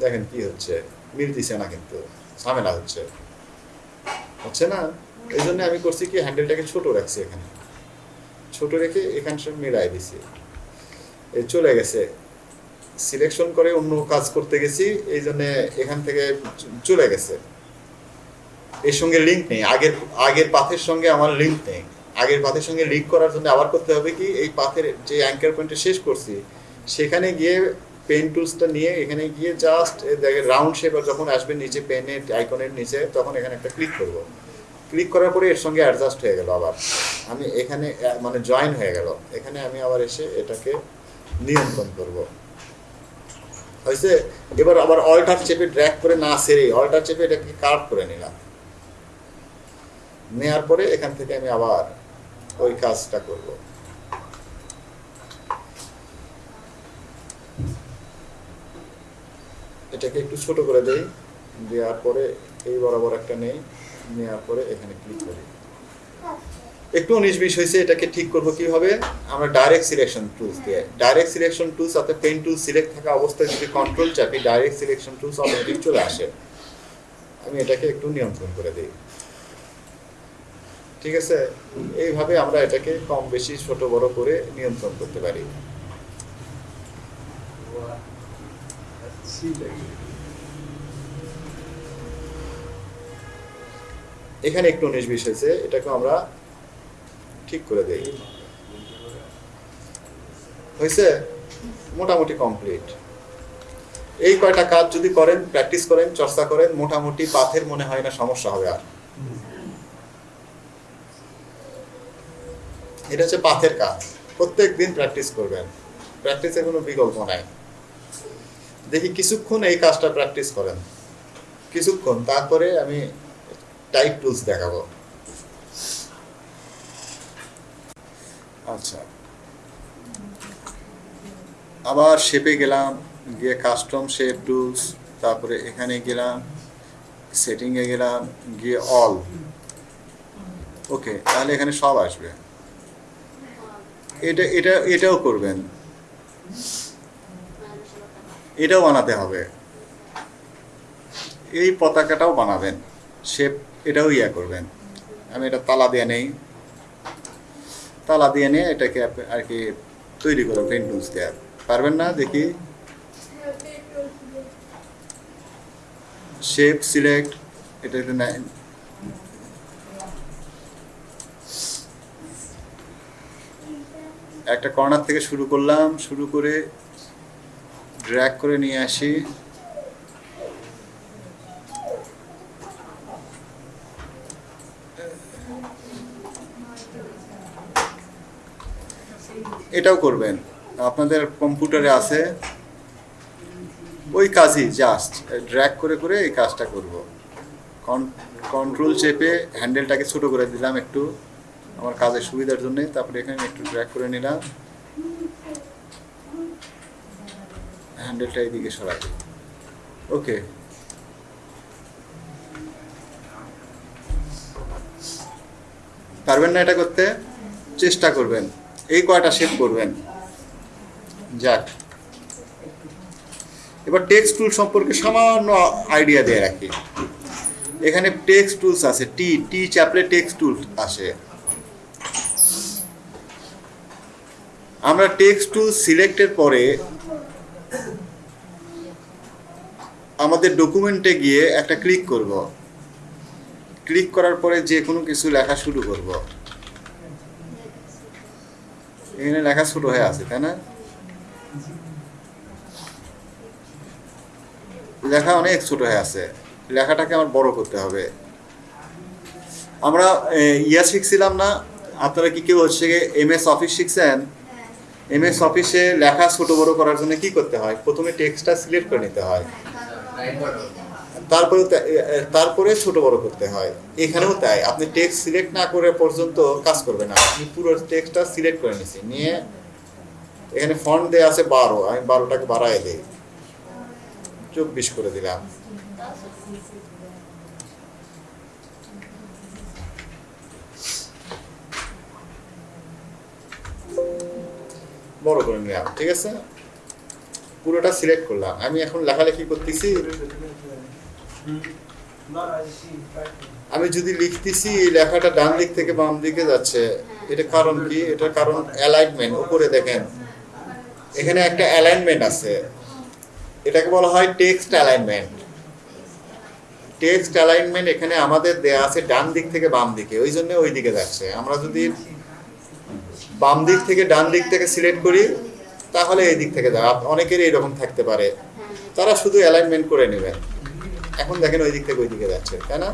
দেখেন কি হচ্ছে। মিলতিছে না কিন্তু, ঝামেলা হচ্ছে। হচ্ছে না? এই জন্য আমি করছি কি, হ্যান্ডেলটাকে ছোট রাখছি এখানে। ছোট রেখে এখান সব মিলাই দিছি। এই চলে গেছে। সিলেকশন করে অন্য কাজ করতে গেছি এই জন্য এখান থেকে চলে গেছে। এর সঙ্গে লিঙ্ক নেই। আগের আগের পাথের সঙ্গে আমার লিঙ্ক নেই। আগের পাথের সঙ্গে লিঙ্ক করার জন্য আবার করতে হবে কি, এই পাথের যে অ্যাঙ্কার পয়েন্টে শেষ করছি, সেখানে গিয়ে পেন টুলসটা নিয়ে এখানে গিয়ে জাস্ট দেখে রাউন্ড শেপ যখন আসবে নিচে পেনের আইকনের নিচে, তখন এখানে একটা ক্লিক করব। ক্লিক করার পরে এর সঙ্গে অ্যাডজাস্ট হয়ে গেল আবার। আমি এখানে মানে জয়েন হয়ে গেল। এখানে আমি আবার এসে এটাকে নিয়ন্ত্রণ করব। হয়েছে? এবার আবার অল্টার চেপে ড্র্যাগ করে না সেরে অল্টার চেপে এটাকে কাট করে নিলাম। নেওয়ার পরে এখান থেকে আমি আবার ওই কাজটা করব। এটাকে একটু ছোট করে দেই, দেওয়ার পরে এই বরাবর একটা নেই, নেওয়ার পরে এখানে ক্লিক করি। একটু উনিশ বিশ হয়েছে, এটাকে ঠিক করব কীভাবে? আমরা ডাইরেক্ট সিলেকশন টুলস দিয়ে। ডাইরেক্ট সিলেকশন টুলস অর্থাৎ পেন টুল সিলেক্ট থাকা অবস্থায় যদি কন্ট্রোল চাপি ডাইরেক্ট সিলেকশন টুলস অটোমেটিক চলে আসে। আমি এটাকে একটু নিয়ন্ত্রণ করে দিই। ঠিক আছে? এইভাবে আমরা এটাকে কম বেশি ছোট বড় করে নিয়ন্ত্রণ করতে পারি। এখানে একটু উনিশ বিশ হয়েছে, এটাকে আমরা ঠিক করে দেই। হয়েছে? মোটামুটি কমপ্লিট। এই কয়টা কাজ যদি করেন, প্র্যাকটিস করেন, চর্চা করেন, মোটামুটি পাথের মনে হয় না সমস্যা হবে আর। এটা হচ্ছে পাথের কাজ। প্রত্যেক দিন প্র্যাকটিস করবেন। প্র্যাকটিসের কোনো বিকল্প নাই। দেখি কিছুক্ষণ এই কাজটা প্র্যাকটিস করেন। কিছুক্ষণ, তারপরে আমি টাইপ টুলস দেখাবো। আচ্ছা। আবার শেপে গেলাম, গিয়ে কাস্টম শেপ টুলস তারপরে এখানে গেলাম সেটিংয়ে গেলাম, গিয়ে অল ওকে তাহলে এখানে সব আসবে। এটা এটা, এটাও করবেন। এটাও বানাতে হবে। এই পতাকাটাও বানাবেন। শেপ, এটাও ইয়া করবেন। আমি এটা তালা দিয়ে নেই। তালা দিয়ে নিয়ে এটাকে আর কি তৈরি করো পেন দিয়ে। পারবেন না দেখি? শেপ সিলেক্ট এটাতে নাই একটা কর্নার থেকে শুরু করলাম, শুরু করে ড্র্যাগ করে নিয়ে আসি। এটাও করবেন। আপনাদের কম্পিউটারে আছে। ওই কাজই জাস্ট ড্র্যাগ করে করে এই কাজটা করব। কন্ট্রোল চেপে হ্যান্ডেলটাকে ছোট করে দিলাম একটু। আমার কাজের সুবিধার জন্য তারপরে এখানে একটু ড্র্যাগ করে নিলাম। হ্যান্ডেলটা এইদিকে সরাই ওকে পারবেন না এটা করতে? চেষ্টা করবেন। এই কয়টা শেপ করবেন? যাক। এবার টেক্সট টুল সম্পর্কে সামান্য আইডিয়া দিয়ে রাখি। এখানে টেক্সট টুলস আছে টি টি চাপলে টেক্সট টুল আসে। আমরা টেক্সট টু সিলেক্টের পরে আমাদের ডকুমেন্টে গিয়ে একটা ক্লিক করব। ক্লিক করার পরে যে কোনো কিছু লেখা শুরু করব। এখানে লেখা ছোট হয়ে আছে, তাই না? লেখা অনেক ছোট হয়ে আছে। লেখাটাকে আমার বড় করতে হবে। আমরা ইয়া শিখছিলাম না। আপনারা কি কেউ হচ্ছে এম এস অফিস শিখছেন? হ্যাঁ এম এস অফিসে লেখা ছোট বড় করার জন্য কি করতে হয়? প্রথমে টেক্সটটা সিলেক্ট করে নিতে হয়। তারপরে তারপরে ছোট বড় করতে হয়। এখানেও তাই। আপনি টেক্সট সিলেক্ট না করে পর্যন্ত কাজ করবে না। আমি পুরো টেক্সটটা সিলেক্ট করে নিছি। নিয়ে এখানে ফন্ট দেওয়া আছে বারো। আমি বারোটাকে বাড়াই দিই। চব্বিশ করে দিলাম। বড় করে নিলাম, ঠিক আছে? পুরোটা সিলেক্ট করলাম। আমি এখন লেখালেখি করতেছি। আমি যদি লিখতেছি এই লেখাটা ডান দিক থেকে বাম দিকে যাচ্ছে এটা কারণ কি? এটা কারণ অ্যালাইনমেন্ট উপরে দেখেন। এখানে একটা অ্যালাইনমেন্ট আছে। এটাকে বলা হয় টেক্সট অ্যালাইনমেন্ট টেক্সট অ্যালাইনমেন্ট এখানে আমাদের দেয়া আছে ডান দিক থেকে বাম দিকে, ওই জন্য ওই দিকে যাচ্ছে। আমরা যদি বাম দিক থেকে ডান দিক থেকে সিলেক্ট করি, তাহলে এই দিক থেকে যাবে। অনেকেরই এরকম থাকতে পারে। তারা শুধু অ্যালাইনমেন্ট করে নেবেন এখন দেখেন ওই দিক থেকে ওই দিকে যাচ্ছে, তাই না?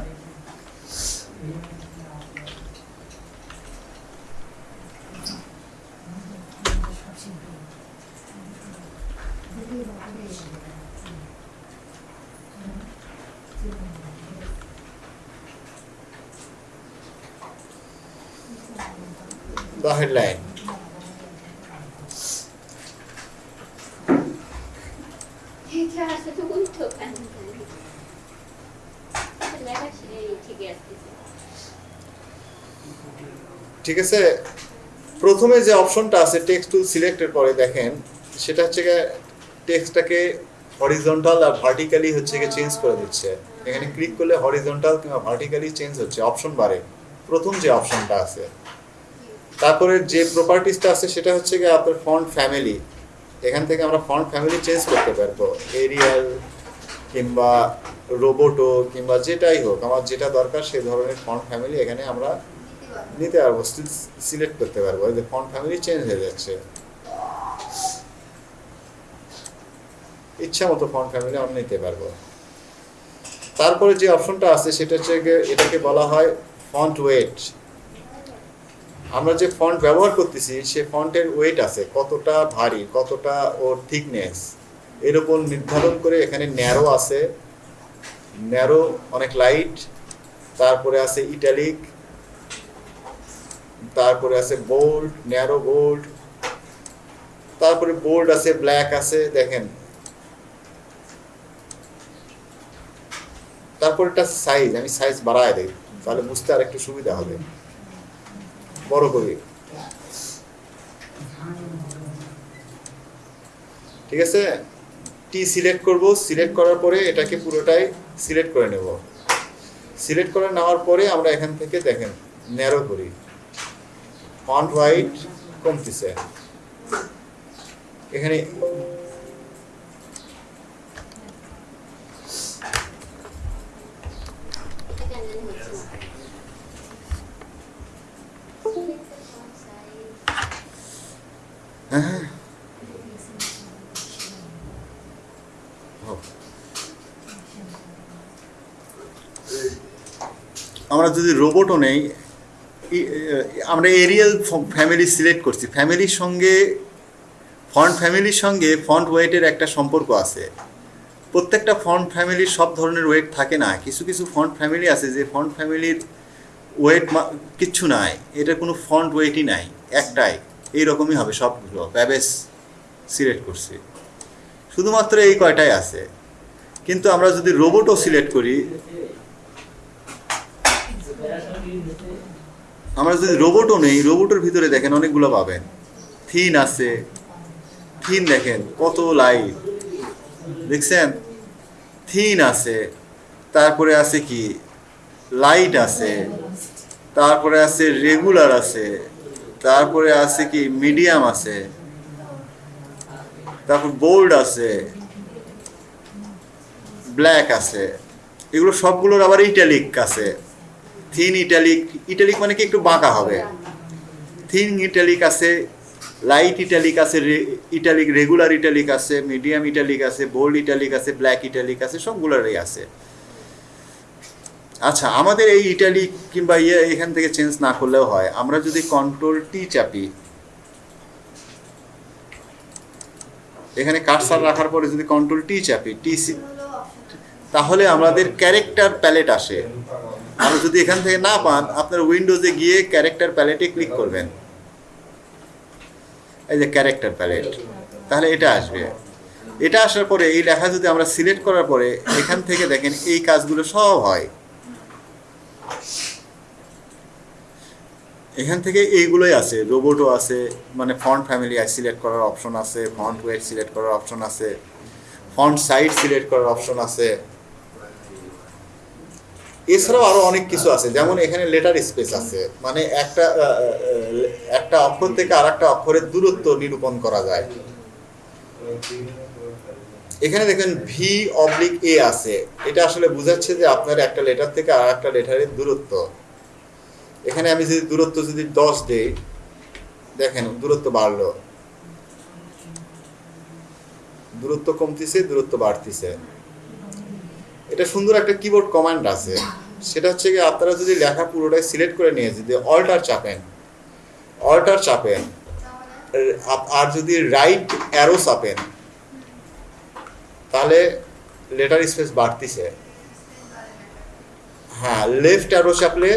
The headline ঠিক আছে। প্রথমে যে অপশনটা আছে টেক্সট টুল সিলেক্টের পরে দেখেন সেটা হচ্ছে টেক্সটটাকে হরিজন্টাল আর ভার্টিক্যালি হচ্ছে গিয়ে চেঞ্জ করে দিচ্ছে। এখানে ক্লিক করলে হরিজন্টাল কিংবা ভার্টিক্যালি চেঞ্জ হচ্ছে অপশন বারে। প্রথম যে অপশনটা আছে। তারপরে যে প্রপার্টিসটা আছে সেটা হচ্ছে গিয়ে আপনার ফন্ট ফ্যামিলি এখান থেকে আমরা ফন্ট ফ্যামিলি চেঞ্জ করতে পারব। এরিয়াল কিংবা রোবোটো কিংবা যেটাই হোক, আমার যেটা দরকার সেই ধরনের ফন্ট ফ্যামিলি এখানে আমরা নিতে পারব সিলেক্ট করতে পারব। এই যে ফন্ট ফ্যামিলি চেঞ্জ হয়ে যাচ্ছে। ইচ্ছা মতো ফন্ট ফ্যামিলি আমরা নিতে পারব। তারপরে যে অপশনটা আছে সেটা হচ্ছে এটাকে বলা হয় ফন্ট ওয়েট আমরা যে ফন্ট ব্যবহার করতেছি, সে ফন্টের ওয়েট আছে, কতটা ভারী, কতটা ওর থিকনেস এর উপর নির্ধারণ করে এখানে ন্যারো আছে ন্যারো অনেক লাইট তারপরে আছে ইটালিক তারপরে আছে বোল্ড ন্যারো বোল্ড তারপরে বোল্ড আছে ব্ল্যাক আছে, দেখেন। তারপর এটা সাইজ আমি সাইজ বাড়ায় দিই, তাহলে বুঝতে আর একটু সুবিধা হবে। বড় করি ঠিক আছে? টি সিলেক্ট করব সিলেক্ট করার পরে এটাকে পুরোটাই সিলেক্ট করে নেব। সিলেক্ট করে নেওয়ার পরে আমরা এখান থেকে দেখেন ন্যারো করি। ফন্ট হোয়াইট কমতেছে। এখানে এটা কেন জানি হচ্ছে না হ্যাঁ হোক। আমরা যদি রোবটও নেই আমরা এরিয়াল ফ্যামিলি সিলেক্ট করছি। ফ্যামিলির সঙ্গে ফন্ট ফ্যামিলির সঙ্গে ফন্ট ওয়েটের একটা সম্পর্ক আছে। প্রত্যেকটা ফন্ট ফ্যামিলির সব ধরনের ওয়েট থাকে না। কিছু কিছু ফন্ট ফ্যামিলি আছে যে ফন্ট ফ্যামিলির ওয়েট কিচ্ছু নাই। এটা কোনো ফন্ট ওয়েটই নাই, একটাই। এইরকমই হবে সবগুলো। ব্যাবেস সিলেক্ট করছি। শুধুমাত্র এই কয়টাই আছে। কিন্তু আমরা যদি রোবটও সিলেক্ট করি আমরা যদি রোবটও নেই, রোবটের ভিতরে দেখেন অনেকগুলো পাবেন। থিন আছে। থিন দেখেন, কত লাইট দেখছেন? থিন আছে। তারপরে আছে কি? লাইট আছে। তারপরে আছে রেগুলার আছে। তারপরে আছে কি? মিডিয়াম আছে। তারপর বোল্ড আছে। ব্ল্যাক আছে। এগুলো সবগুলোর আবার ইটালিক আছে। থিন ইটালিক ইটালিক মানে কি একটু বাঁকা হবে? থিন ইটালিক আছে লাইট ইটালিক আছে ইটালিক রেগুলার ইটালিক আছে মিডিয়াম ইটালিক আছে বোল্ড ইটালিক আছে ব্ল্যাক ইটালিক আছে সবগুলোরই আছে। আচ্ছা আমাদের এই ইটালি কিংবা ইয়ে এখান থেকে চেঞ্জ না করলেও হয়। আমরা যদি কন্ট্রোল টি চাপি এখানে কার্সার রাখার পরে যদি কন্ট্রোল টি চাপি টি। তাহলে আমাদের ক্যারেক্টার প্যালেট আসে। আর যদি এখান থেকে না পান, আপনার উইন্ডোজে গিয়ে ক্যারেক্টার প্যালেটে ক্লিক করবেন। এই যে ক্যারেক্টার প্যালেট তাহলে এটা আসবে। এটা আসার পরে এই লেখা যদি আমরা সিলেক্ট করার পরে এখান থেকে দেখেন এই কাজগুলো সব হয়। এখান থেকে এইগুলোই আছে। রোবটও আছে মানে ফন্ট ফ্যামিলি সিলেক্ট করার অপশন আছে ফন্ট ওয়েট সিলেক্ট করার অপশন আছে ফন্ট সাইজ সিলেক্ট করার অপশন আছে। এছাড়াও আরও অনেক কিছু আছে। যেমন এখানে লেটার স্পেস আছে। মানে একটা একটা অক্ষর থেকে আর একটা অক্ষরের দূরত্ব নিরূপণ করা যায়। এখানে দেখেন ভি অবলিক এ আছে। এটা আসলে বোঝাচ্ছে যে আপনার একটা লেটার থেকে আর একটা লেটারের দূরত্ব। এখানে আমি যদি দূরত্ব যদি দশ দেই দেখেন দূরত্ব বাড়লো। দূরত্ব কমতিছে দূরত্ব বাড়তিছে। এটা সুন্দর একটা কিবোর্ড কমান্ড আছে। সেটা হচ্ছে কি আপনারা যদি লেখা পুরোটাই সিলেক্ট করে নিয়ে যদি অল্টার চাপেন অল্টার চাপেন, আর যদি রাইট অ্যারো চাপেন, তাহলে লেটার স্পেস বাড়তিছে। হ্যাঁ লেফট অ্যারো চাপলে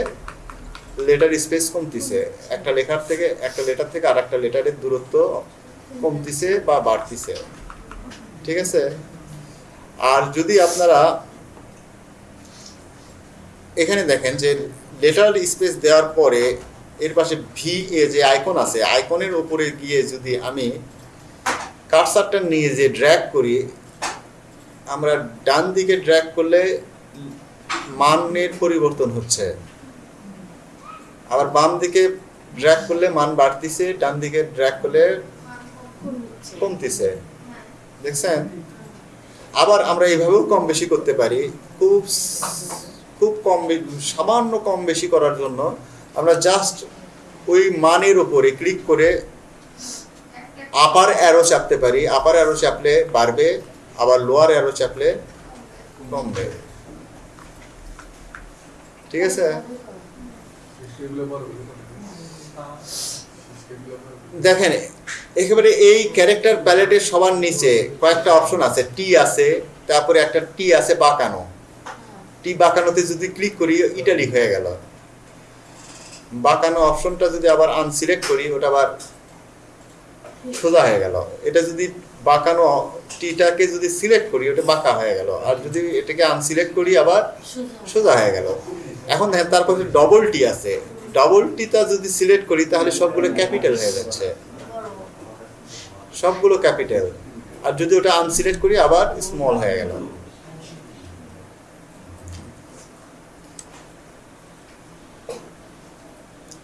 লেটার স্পেস কমতিছে। একটা লেখার থেকে, একটা লেটার থেকে আর একটা লেটারের দূরত্ব কমতিছে বা বাড়তিছে। ঠিক আছে? আর যদি আপনারা এখানে দেখেন যে লেটার স্পেস দেওয়ার পরে এর পাশে ভি এ যে আইকন আছে আইকনের উপরে গিয়ে যদি আমি কার্সারটা নিয়ে যে ড্র্যাগ করি, আমরা ডান দিকে ড্র্যাগ করলে মানের পরিবর্তন হচ্ছে আবার বাম দিকে ড্র্যাগ করলে মান বাড়তিছে, ডান দিকে ড্র্যাগ করলে। কমতিছে। দেখছেন আবার আমরা এইভাবেও কম বেশি করতে পারি খুব খুব কম সামান্য কম বেশি করার জন্য আমরা জাস্ট ওই মানের উপরে ক্লিক করে আপার অ্যারো চাপতে পারি। আপার অ্যারো চাপলে বাড়বে, আবার লোয়ার অ্যারো চাপলে কমবে। ঠিক আছে। দেখেন, একেবারে এই ক্যারেক্টার প্যালেটের সবার নিচে কয়েকটা অপশন আছে। টি আছে, তারপরে একটা টি আছে বাঁকানো। টি বাঁকানোতে যদি ক্লিক করি ইটালি হয়ে গেল। বাঁকানো অপশনটা যদি আবার আনসিলেক্ট করি, ওটা আবার সোজা হয়ে গেল। এটা যদি বাঁকানো, টিটাকে যদি সিলেক্ট করি, ওটা বাঁকা হয়ে গেল। আর যদি এটাকে আনসিলেক্ট করি, আবার সোজা হয়ে গেল। এখন দেখেন তারপর ডবল টি আছে ডবল টিটা যদি সিলেক্ট করি, তাহলে সবগুলো ক্যাপিটাল হয়ে যাচ্ছে। সবগুলো ক্যাপিটাল আর যদি ওটা আনসিলেক্ট করি, আবার স্মল হয়ে গেল।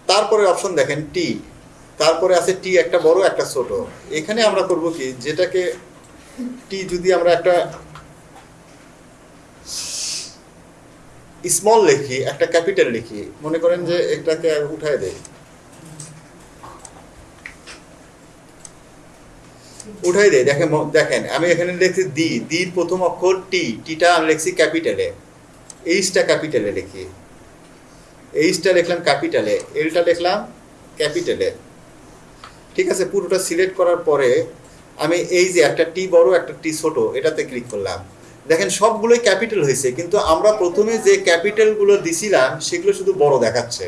তারপরে অপশন দেখেন টি তারপরে আছে টি একটা বড়, একটা ছোট। এখানে আমরা করব কি, যেটাকে টি যদি আমরা একটা স্মল লিখি, একটা ক্যাপিটাল লিখি, মনে করেন যে এটাকে উঠায় দেয় উঠাই দেয় দেখেন দেখেন, আমি এখানে লিখছি দি দির প্রথম অক্ষর টি টিটা আমি লিখছি ক্যাপিটালে এইচটা ক্যাপিটালে লিখি। এইচটা লিখলাম ক্যাপিটালে, এলটা লিখলাম ক্যাপিটালে। ঠিক আছে, পুরোটা সিলেক্ট করার পরে আমি এই যে একটা টি বড়, একটা টি ছোট, এটাতে ক্লিক করলাম। দেখেন, সবগুলোই ক্যাপিটাল হয়েছে, কিন্তু আমরা প্রথমে যে ক্যাপিটালগুলো দিছিলাম, সেগুলো শুধু বড় দেখাচ্ছে।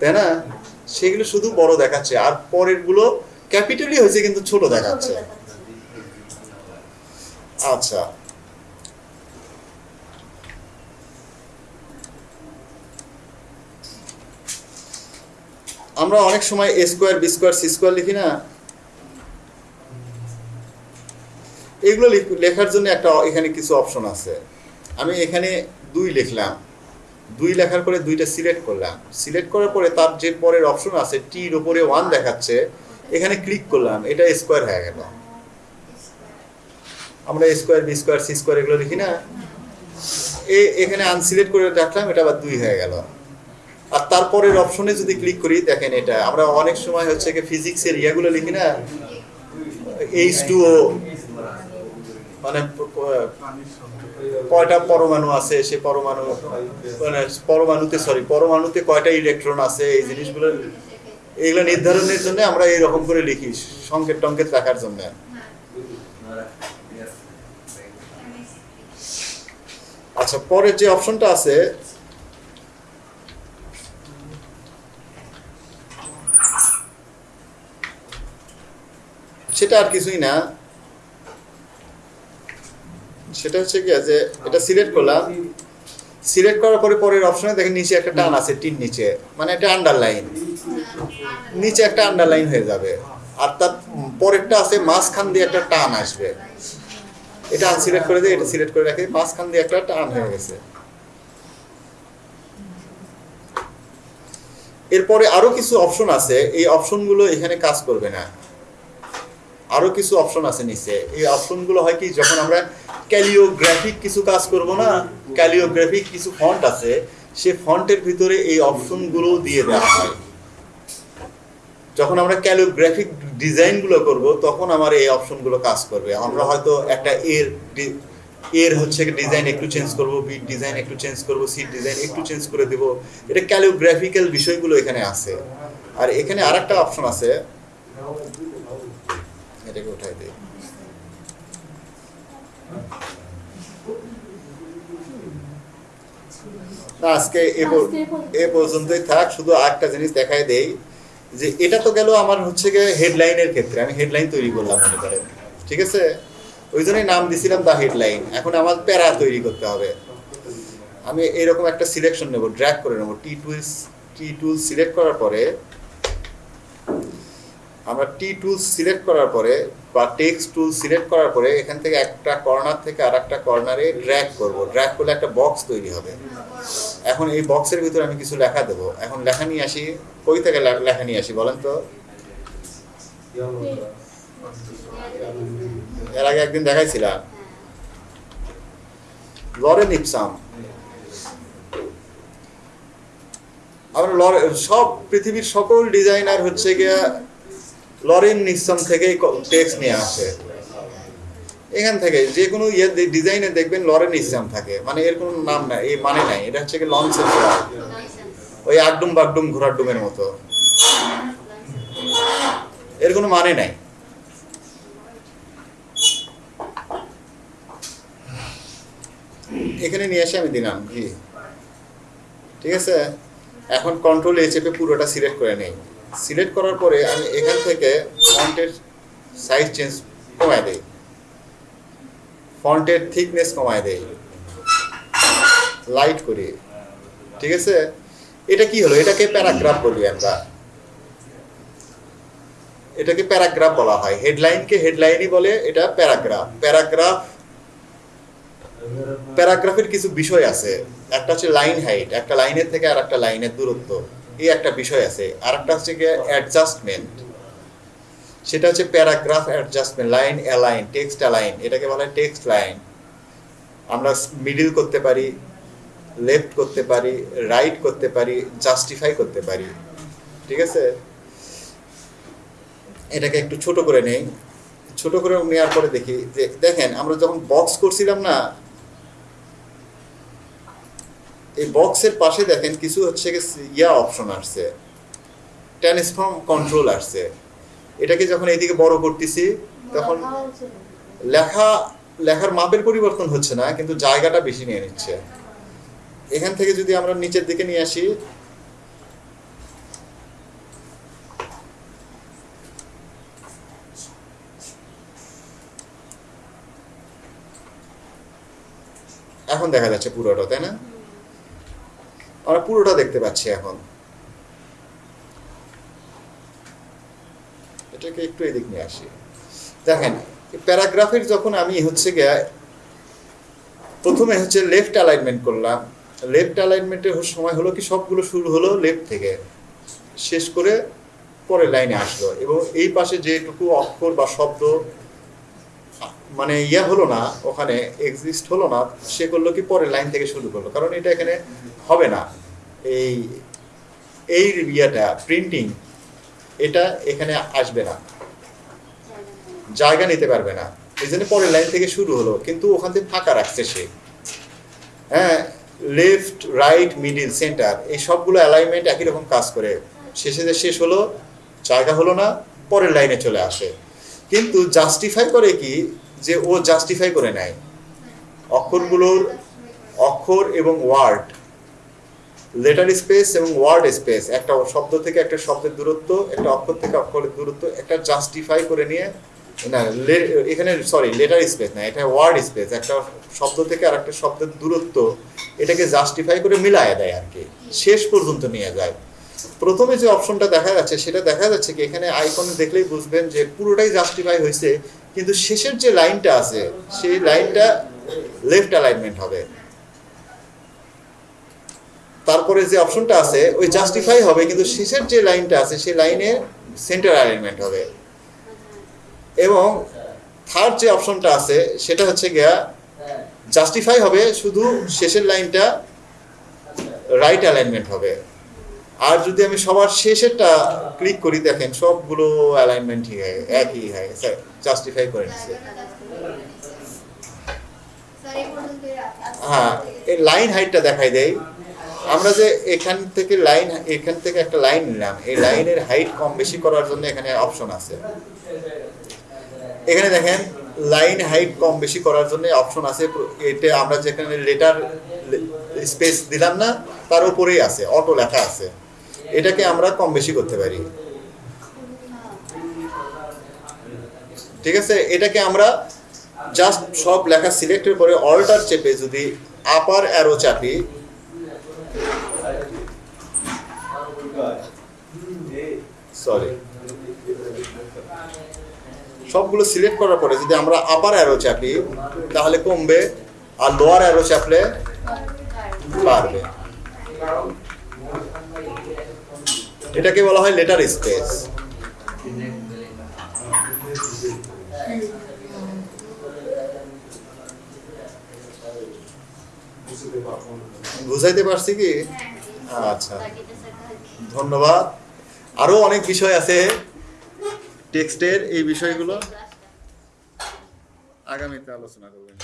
তাই না? সেগুলো শুধু বড় দেখাচ্ছে, আর পরেরগুলো ক্যাপিটালই হয়েছে, কিন্তু ছোট দেখাচ্ছে। আচ্ছা। আমরা অনেক সময় A square B square C square লিখি না? এগুলো লিখ- লেখার জন্য একটা এখানে কিছু অপশন আছে। আমি এখানে দুই লিখলাম। দুই লেখার পরে দুইটা সিলেক্ট করলাম। সিলেক্ট করার পরে তার যে পরের অপশন আছে টির উপরে ওয়ান দেখাচ্ছে, এখানে ক্লিক করলাম। এটা স্কোয়ার হয়ে গেল। আমরা square B square C square এগুলো লিখি না? এখানে আনসিলেক্ট করে রাখলাম, এটা আবার দুই হয়ে গেল। আর তারপরের অপশনে যদি ক্লিক করি, দেখেন এটা, আমরা অনেক সময় হচ্ছে কি ফিজিক্সের ইয়াগুলো লিখি না? এইচ টু ও মানে কয়টা পরমাণু আছে, সে পরমাণু মানে পরমাণুতে সরি পরমাণুতে কয়টা ইলেকট্রন আছে, এই জিনিসগুলো, এগুলো নির্ধারণের জন্য আমরা এইরকম করে লিখি, সংকেত টঙ্কেত রাখার জন্য। আচ্ছা পরের যে অপশনটা আছে সেটা আর কিছুই না। সেটা হচ্ছে কি যে এটা সিলেক্ট করলাম। সিলেক্ট করার পরে পরের অপশনে দেখেন নিচে একটা টান আছে, টিন নিচে। মানে এটা আন্ডারলাইন নিচে একটা আন্ডারলাইন হয়ে যাবে। আর তার পরেরটা আছে, মাঝখান দিয়ে একটা টান আসবে। এটা আনসিলেক্ট করে দিয়ে এটা সিলেক্ট করে রাখে, মাঝখান দিয়ে একটা টান হয়ে গেছে। এরপরে আরও কিছু অপশন আছে, এই অপশনগুলো এখানে কাজ করবে না। আরও কিছু অপশন আছে নিচে। এই অপশনগুলো হয় কি, যখন আমরা ক্যালিওগ্রাফিক কিছু কাজ করব না ক্যালিওগ্রাফিক কিছু ফন্ট আছে, সে ফন্টের ভিতরে এই অপশনগুলো দিয়ে দেওয়া হয়। যখন আমরা ক্যালিওগ্রাফিক ডিজাইনগুলো করব, তখন আমার এই অপশনগুলো কাজ করবে। আমরা হয়তো একটা এর এর হচ্ছে ডিজাইন একটু চেঞ্জ করব বি ডিজাইন একটু চেঞ্জ করব সি ডিজাইন একটু চেঞ্জ করে দেব। এটা ক্যালিওগ্রাফিক্যাল বিষয়গুলো এখানে আছে। আর এখানে আরেকটা অপশন আছে। এটাকে উঠাই দিই। না আজকে এ পর্যন্তই থাক শুধু আরেকটা জিনিস দেখাই দেই যে এটা তো গেল আমার হচ্ছে গিয়ে হেডলাইনের ক্ষেত্রে। আমি হেডলাইন তৈরি করলাম মনে করেন। ঠিক আছে? ওই জন্যই নাম দিছিলাম দা হেডলাইন এখন আমার প্যারা তৈরি করতে হবে। আমি এরকম একটা সিলেকশন নেব ড্র্যাগ করে নেব। টি টুল টি টুল সিলেক্ট করার পরে আমরা টি টুল সিলেক্ট করার পরে বা টেক্সট টুল সিলেক্ট করার পরে এখান থেকে একটা কর্নার থেকে আর একটা কর্নারে ড্র্যাগ করব। ড্র্যাগ করলে একটা বক্স তৈরি হবে। এখন এই বক্সের ভিতরে আমি কিছু লেখা দেবো। এখন লেখা নিয়ে আসি। কই থেকে লেখা নিয়ে আসি বলেন তো? এর আগে একদিন দেখাইছিলাম। লরেন ইপসাম আমরা সব পৃথিবীর সকল ডিজাইনার হচ্ছে গিয়া লরেন নিক্সম থেকেই টেক্সট নিয়ে আসে। এখান থেকে যে কোনো ইয়ে ডিজাইনে দেখবেন লরেন ইসলাম থাকে। মানে এর কোনো নাম নাই এই মানে নাই। এটা হচ্ছে কি লঞ্চের ওই আগডুম বাগডুম ঘোড়ার ডুমের মতো। এর কোনো মানে নাই। এখানে নিয়ে এসে আমি দিলাম জি ঠিক আছে? এখন কন্ট্রোল এ চেপে পুরোটা সিলেক্ট করে নেই। সিলেক্ট করার পরে আমি এখান থেকে ফন্টের সাইজ চেঞ্জ কমায় দেই। ফন্টের থিকনেস কমায় দেই। লাইট করি। ঠিক আছে? এটা কি হলো? এটাকে প্যারাগ্রাফ বলি আমরা। এটাকে প্যারাগ্রাফ বলা হয়। হেডলাইনকে হেডলাইনই বলে, এটা প্যারাগ্রাফ প্যারাগ্রাফ প্যারাগ্রাফের কিছু বিষয় আছে। একটা হচ্ছে লাইন হাইট একটা লাইনের থেকে আর একটা লাইনের দূরত্ব। এই একটা বিষয় আছে। আর একটা হচ্ছে গিয়ে অ্যাডজাস্টমেন্ট সেটা হচ্ছে paragraph adjustment line align text align এটাকে বলা হয় টেক্সট লাইন আমরা মিডিল করতে পারি লেফট করতে পারি রাইট করতে পারি জাস্টিফাই করতে পারি। ঠিক আছে? এটাকে একটু ছোট করে নেই। ছোট করে নেওয়ার পরে দেখি যে, দেখেন, আমরা যখন বক্স করছিলাম না এই বক্সের পাশে দেখেন কিছু হচ্ছে ইয়া অপশন আসছে। ট্রান্সফর্ম কন্ট্রোল আসছে। এটাকে যখন এইদিকে বড় করতেছি, তখন লেখা, লেখার মাপের পরিবর্তন হচ্ছে না, কিন্তু জায়গাটা বেশি নিয়ে নিচ্ছে। এখান থেকে যদি আমরা নিচের দিকে নিয়ে আসি, এখন দেখা যাচ্ছে পুরোটা, তাই না? আমরা পুরোটা দেখতে পাচ্ছি এখন। এটাকে একটু এদিক নিয়ে আসি। দেখেন প্যারাগ্রাফের যখন আমি হচ্ছে গিয়া প্রথমে হচ্ছে লেফট অ্যালাইনমেন্ট করলাম। লেফট অ্যালাইনমেন্টের সময় হলো কি সবগুলো শুরু হলো লেফট থেকে। শেষ করে পরের লাইনে আসলো এবং এই পাশে যেটুকু অক্ষর বা শব্দ মানে ইয়া হলো না, ওখানে এক্সিস্ট হলো না, সে করল কি পরের লাইন থেকে শুরু করল। কারণ এটা এখানে হবে না। এই এই ইয়েটা প্রিন্টিং এটা এখানে আসবে না। জায়গা নিতে পারবে না। এই জন্য পরের লাইন থেকে শুরু হলো, কিন্তু ওখান থেকে ফাঁকা রাখছে সে। হ্যাঁ লেফট রাইট মিডিল সেন্টার এই সবগুলো অ্যালাইনমেন্ট একই রকম কাজ করে। শেষে যে শেষ হলো, জায়গা হলো না, পরের লাইনে চলে আসে। কিন্তু জাস্টিফাই করে কি যে ও জাস্টিফাই করে নেয়। অক্ষরগুলোর অক্ষর এবং ওয়ার্ড লেটার স্পেস এবং ওয়ার্ড স্পেস একটা শব্দ থেকে একটা শব্দের দূরত্ব, একটা অক্ষর থেকে অক্ষরের দূরত্ব, একটা জাস্টিফাই করে নিয়ে, না এখানে সরি লেটার স্পেস না, এটা ওয়ার্ড স্পেস একটা শব্দ থেকে আর একটা শব্দের দূরত্ব, এটাকে জাস্টিফাই করে মিলায় দেয় আর কি, শেষ পর্যন্ত নিয়ে যায়। প্রথমে যে অপশনটা দেখা যাচ্ছে, সেটা দেখা যাচ্ছে কি, এখানে আইকনে দেখলেই বুঝবেন যে পুরোটাই জাস্টিফাই হয়েছে কিন্তু শেষের যে লাইনটা আছে, সেই লাইনটা লেফট অ্যালাইনমেন্ট হবে। তারপরে যে অপশনটা আছে, ওই জাস্টিফাই হবে, কিন্তু শেষের যে লাইনটা আছে, সেই লাইনে সেন্টার অ্যালাইনমেন্ট হবে। এবং থার্ড যে অপশনটা আছে, সেটা হচ্ছে গিয়া জাস্টিফাই হবে, শুধু শেষের লাইনটা রাইট অ্যালাইনমেন্ট হবে। আর যদি আমি সবার শেষেরটা ক্লিক করি, দেখেন সবগুলো অ্যালাইনমেন্ট ঠিক একই হয়ে জাস্টিফাই করে নিচ্ছে হ্যাঁ এই লাইন হাইটটা দেখাই দেই। আমরা যে এখান থেকে লাইন এখান থেকে একটা লাইন নিলাম। এই লাইনের হাইট কম বেশি করার জন্য এখানে অপশন আছে। এখানে দেখেন লাইন হাইট কম বেশি করার জন্য অপশন আছে। এটা আমরা যেখানে লেটার স্পেস দিলাম না, তার উপরেই আছে। অটো লেখা আছে। এটাকে আমরা কম বেশি করতে পারি। ঠিক আছে? এটাকে আমরা জাস্ট সব লেখা সিলেক্টের পরে অল্টার চেপে যদি আপার অ্যারো চাপি সরি সবগুলো সিলেক্ট করার পরে যদি আমরা আপার অ্যারো চাপি, তাহলে কমবে আর লোয়ার অ্যারো চাপলে বাড়বে। এটাকে বলা হয় লেটার স্পেস বুঝাইতে পারছি কি? আচ্ছা। ধন্যবাদ। আরও অনেক বিষয় আছে টেক্সটের এই বিষয়গুলো। আগামীতে আলোচনা করবেন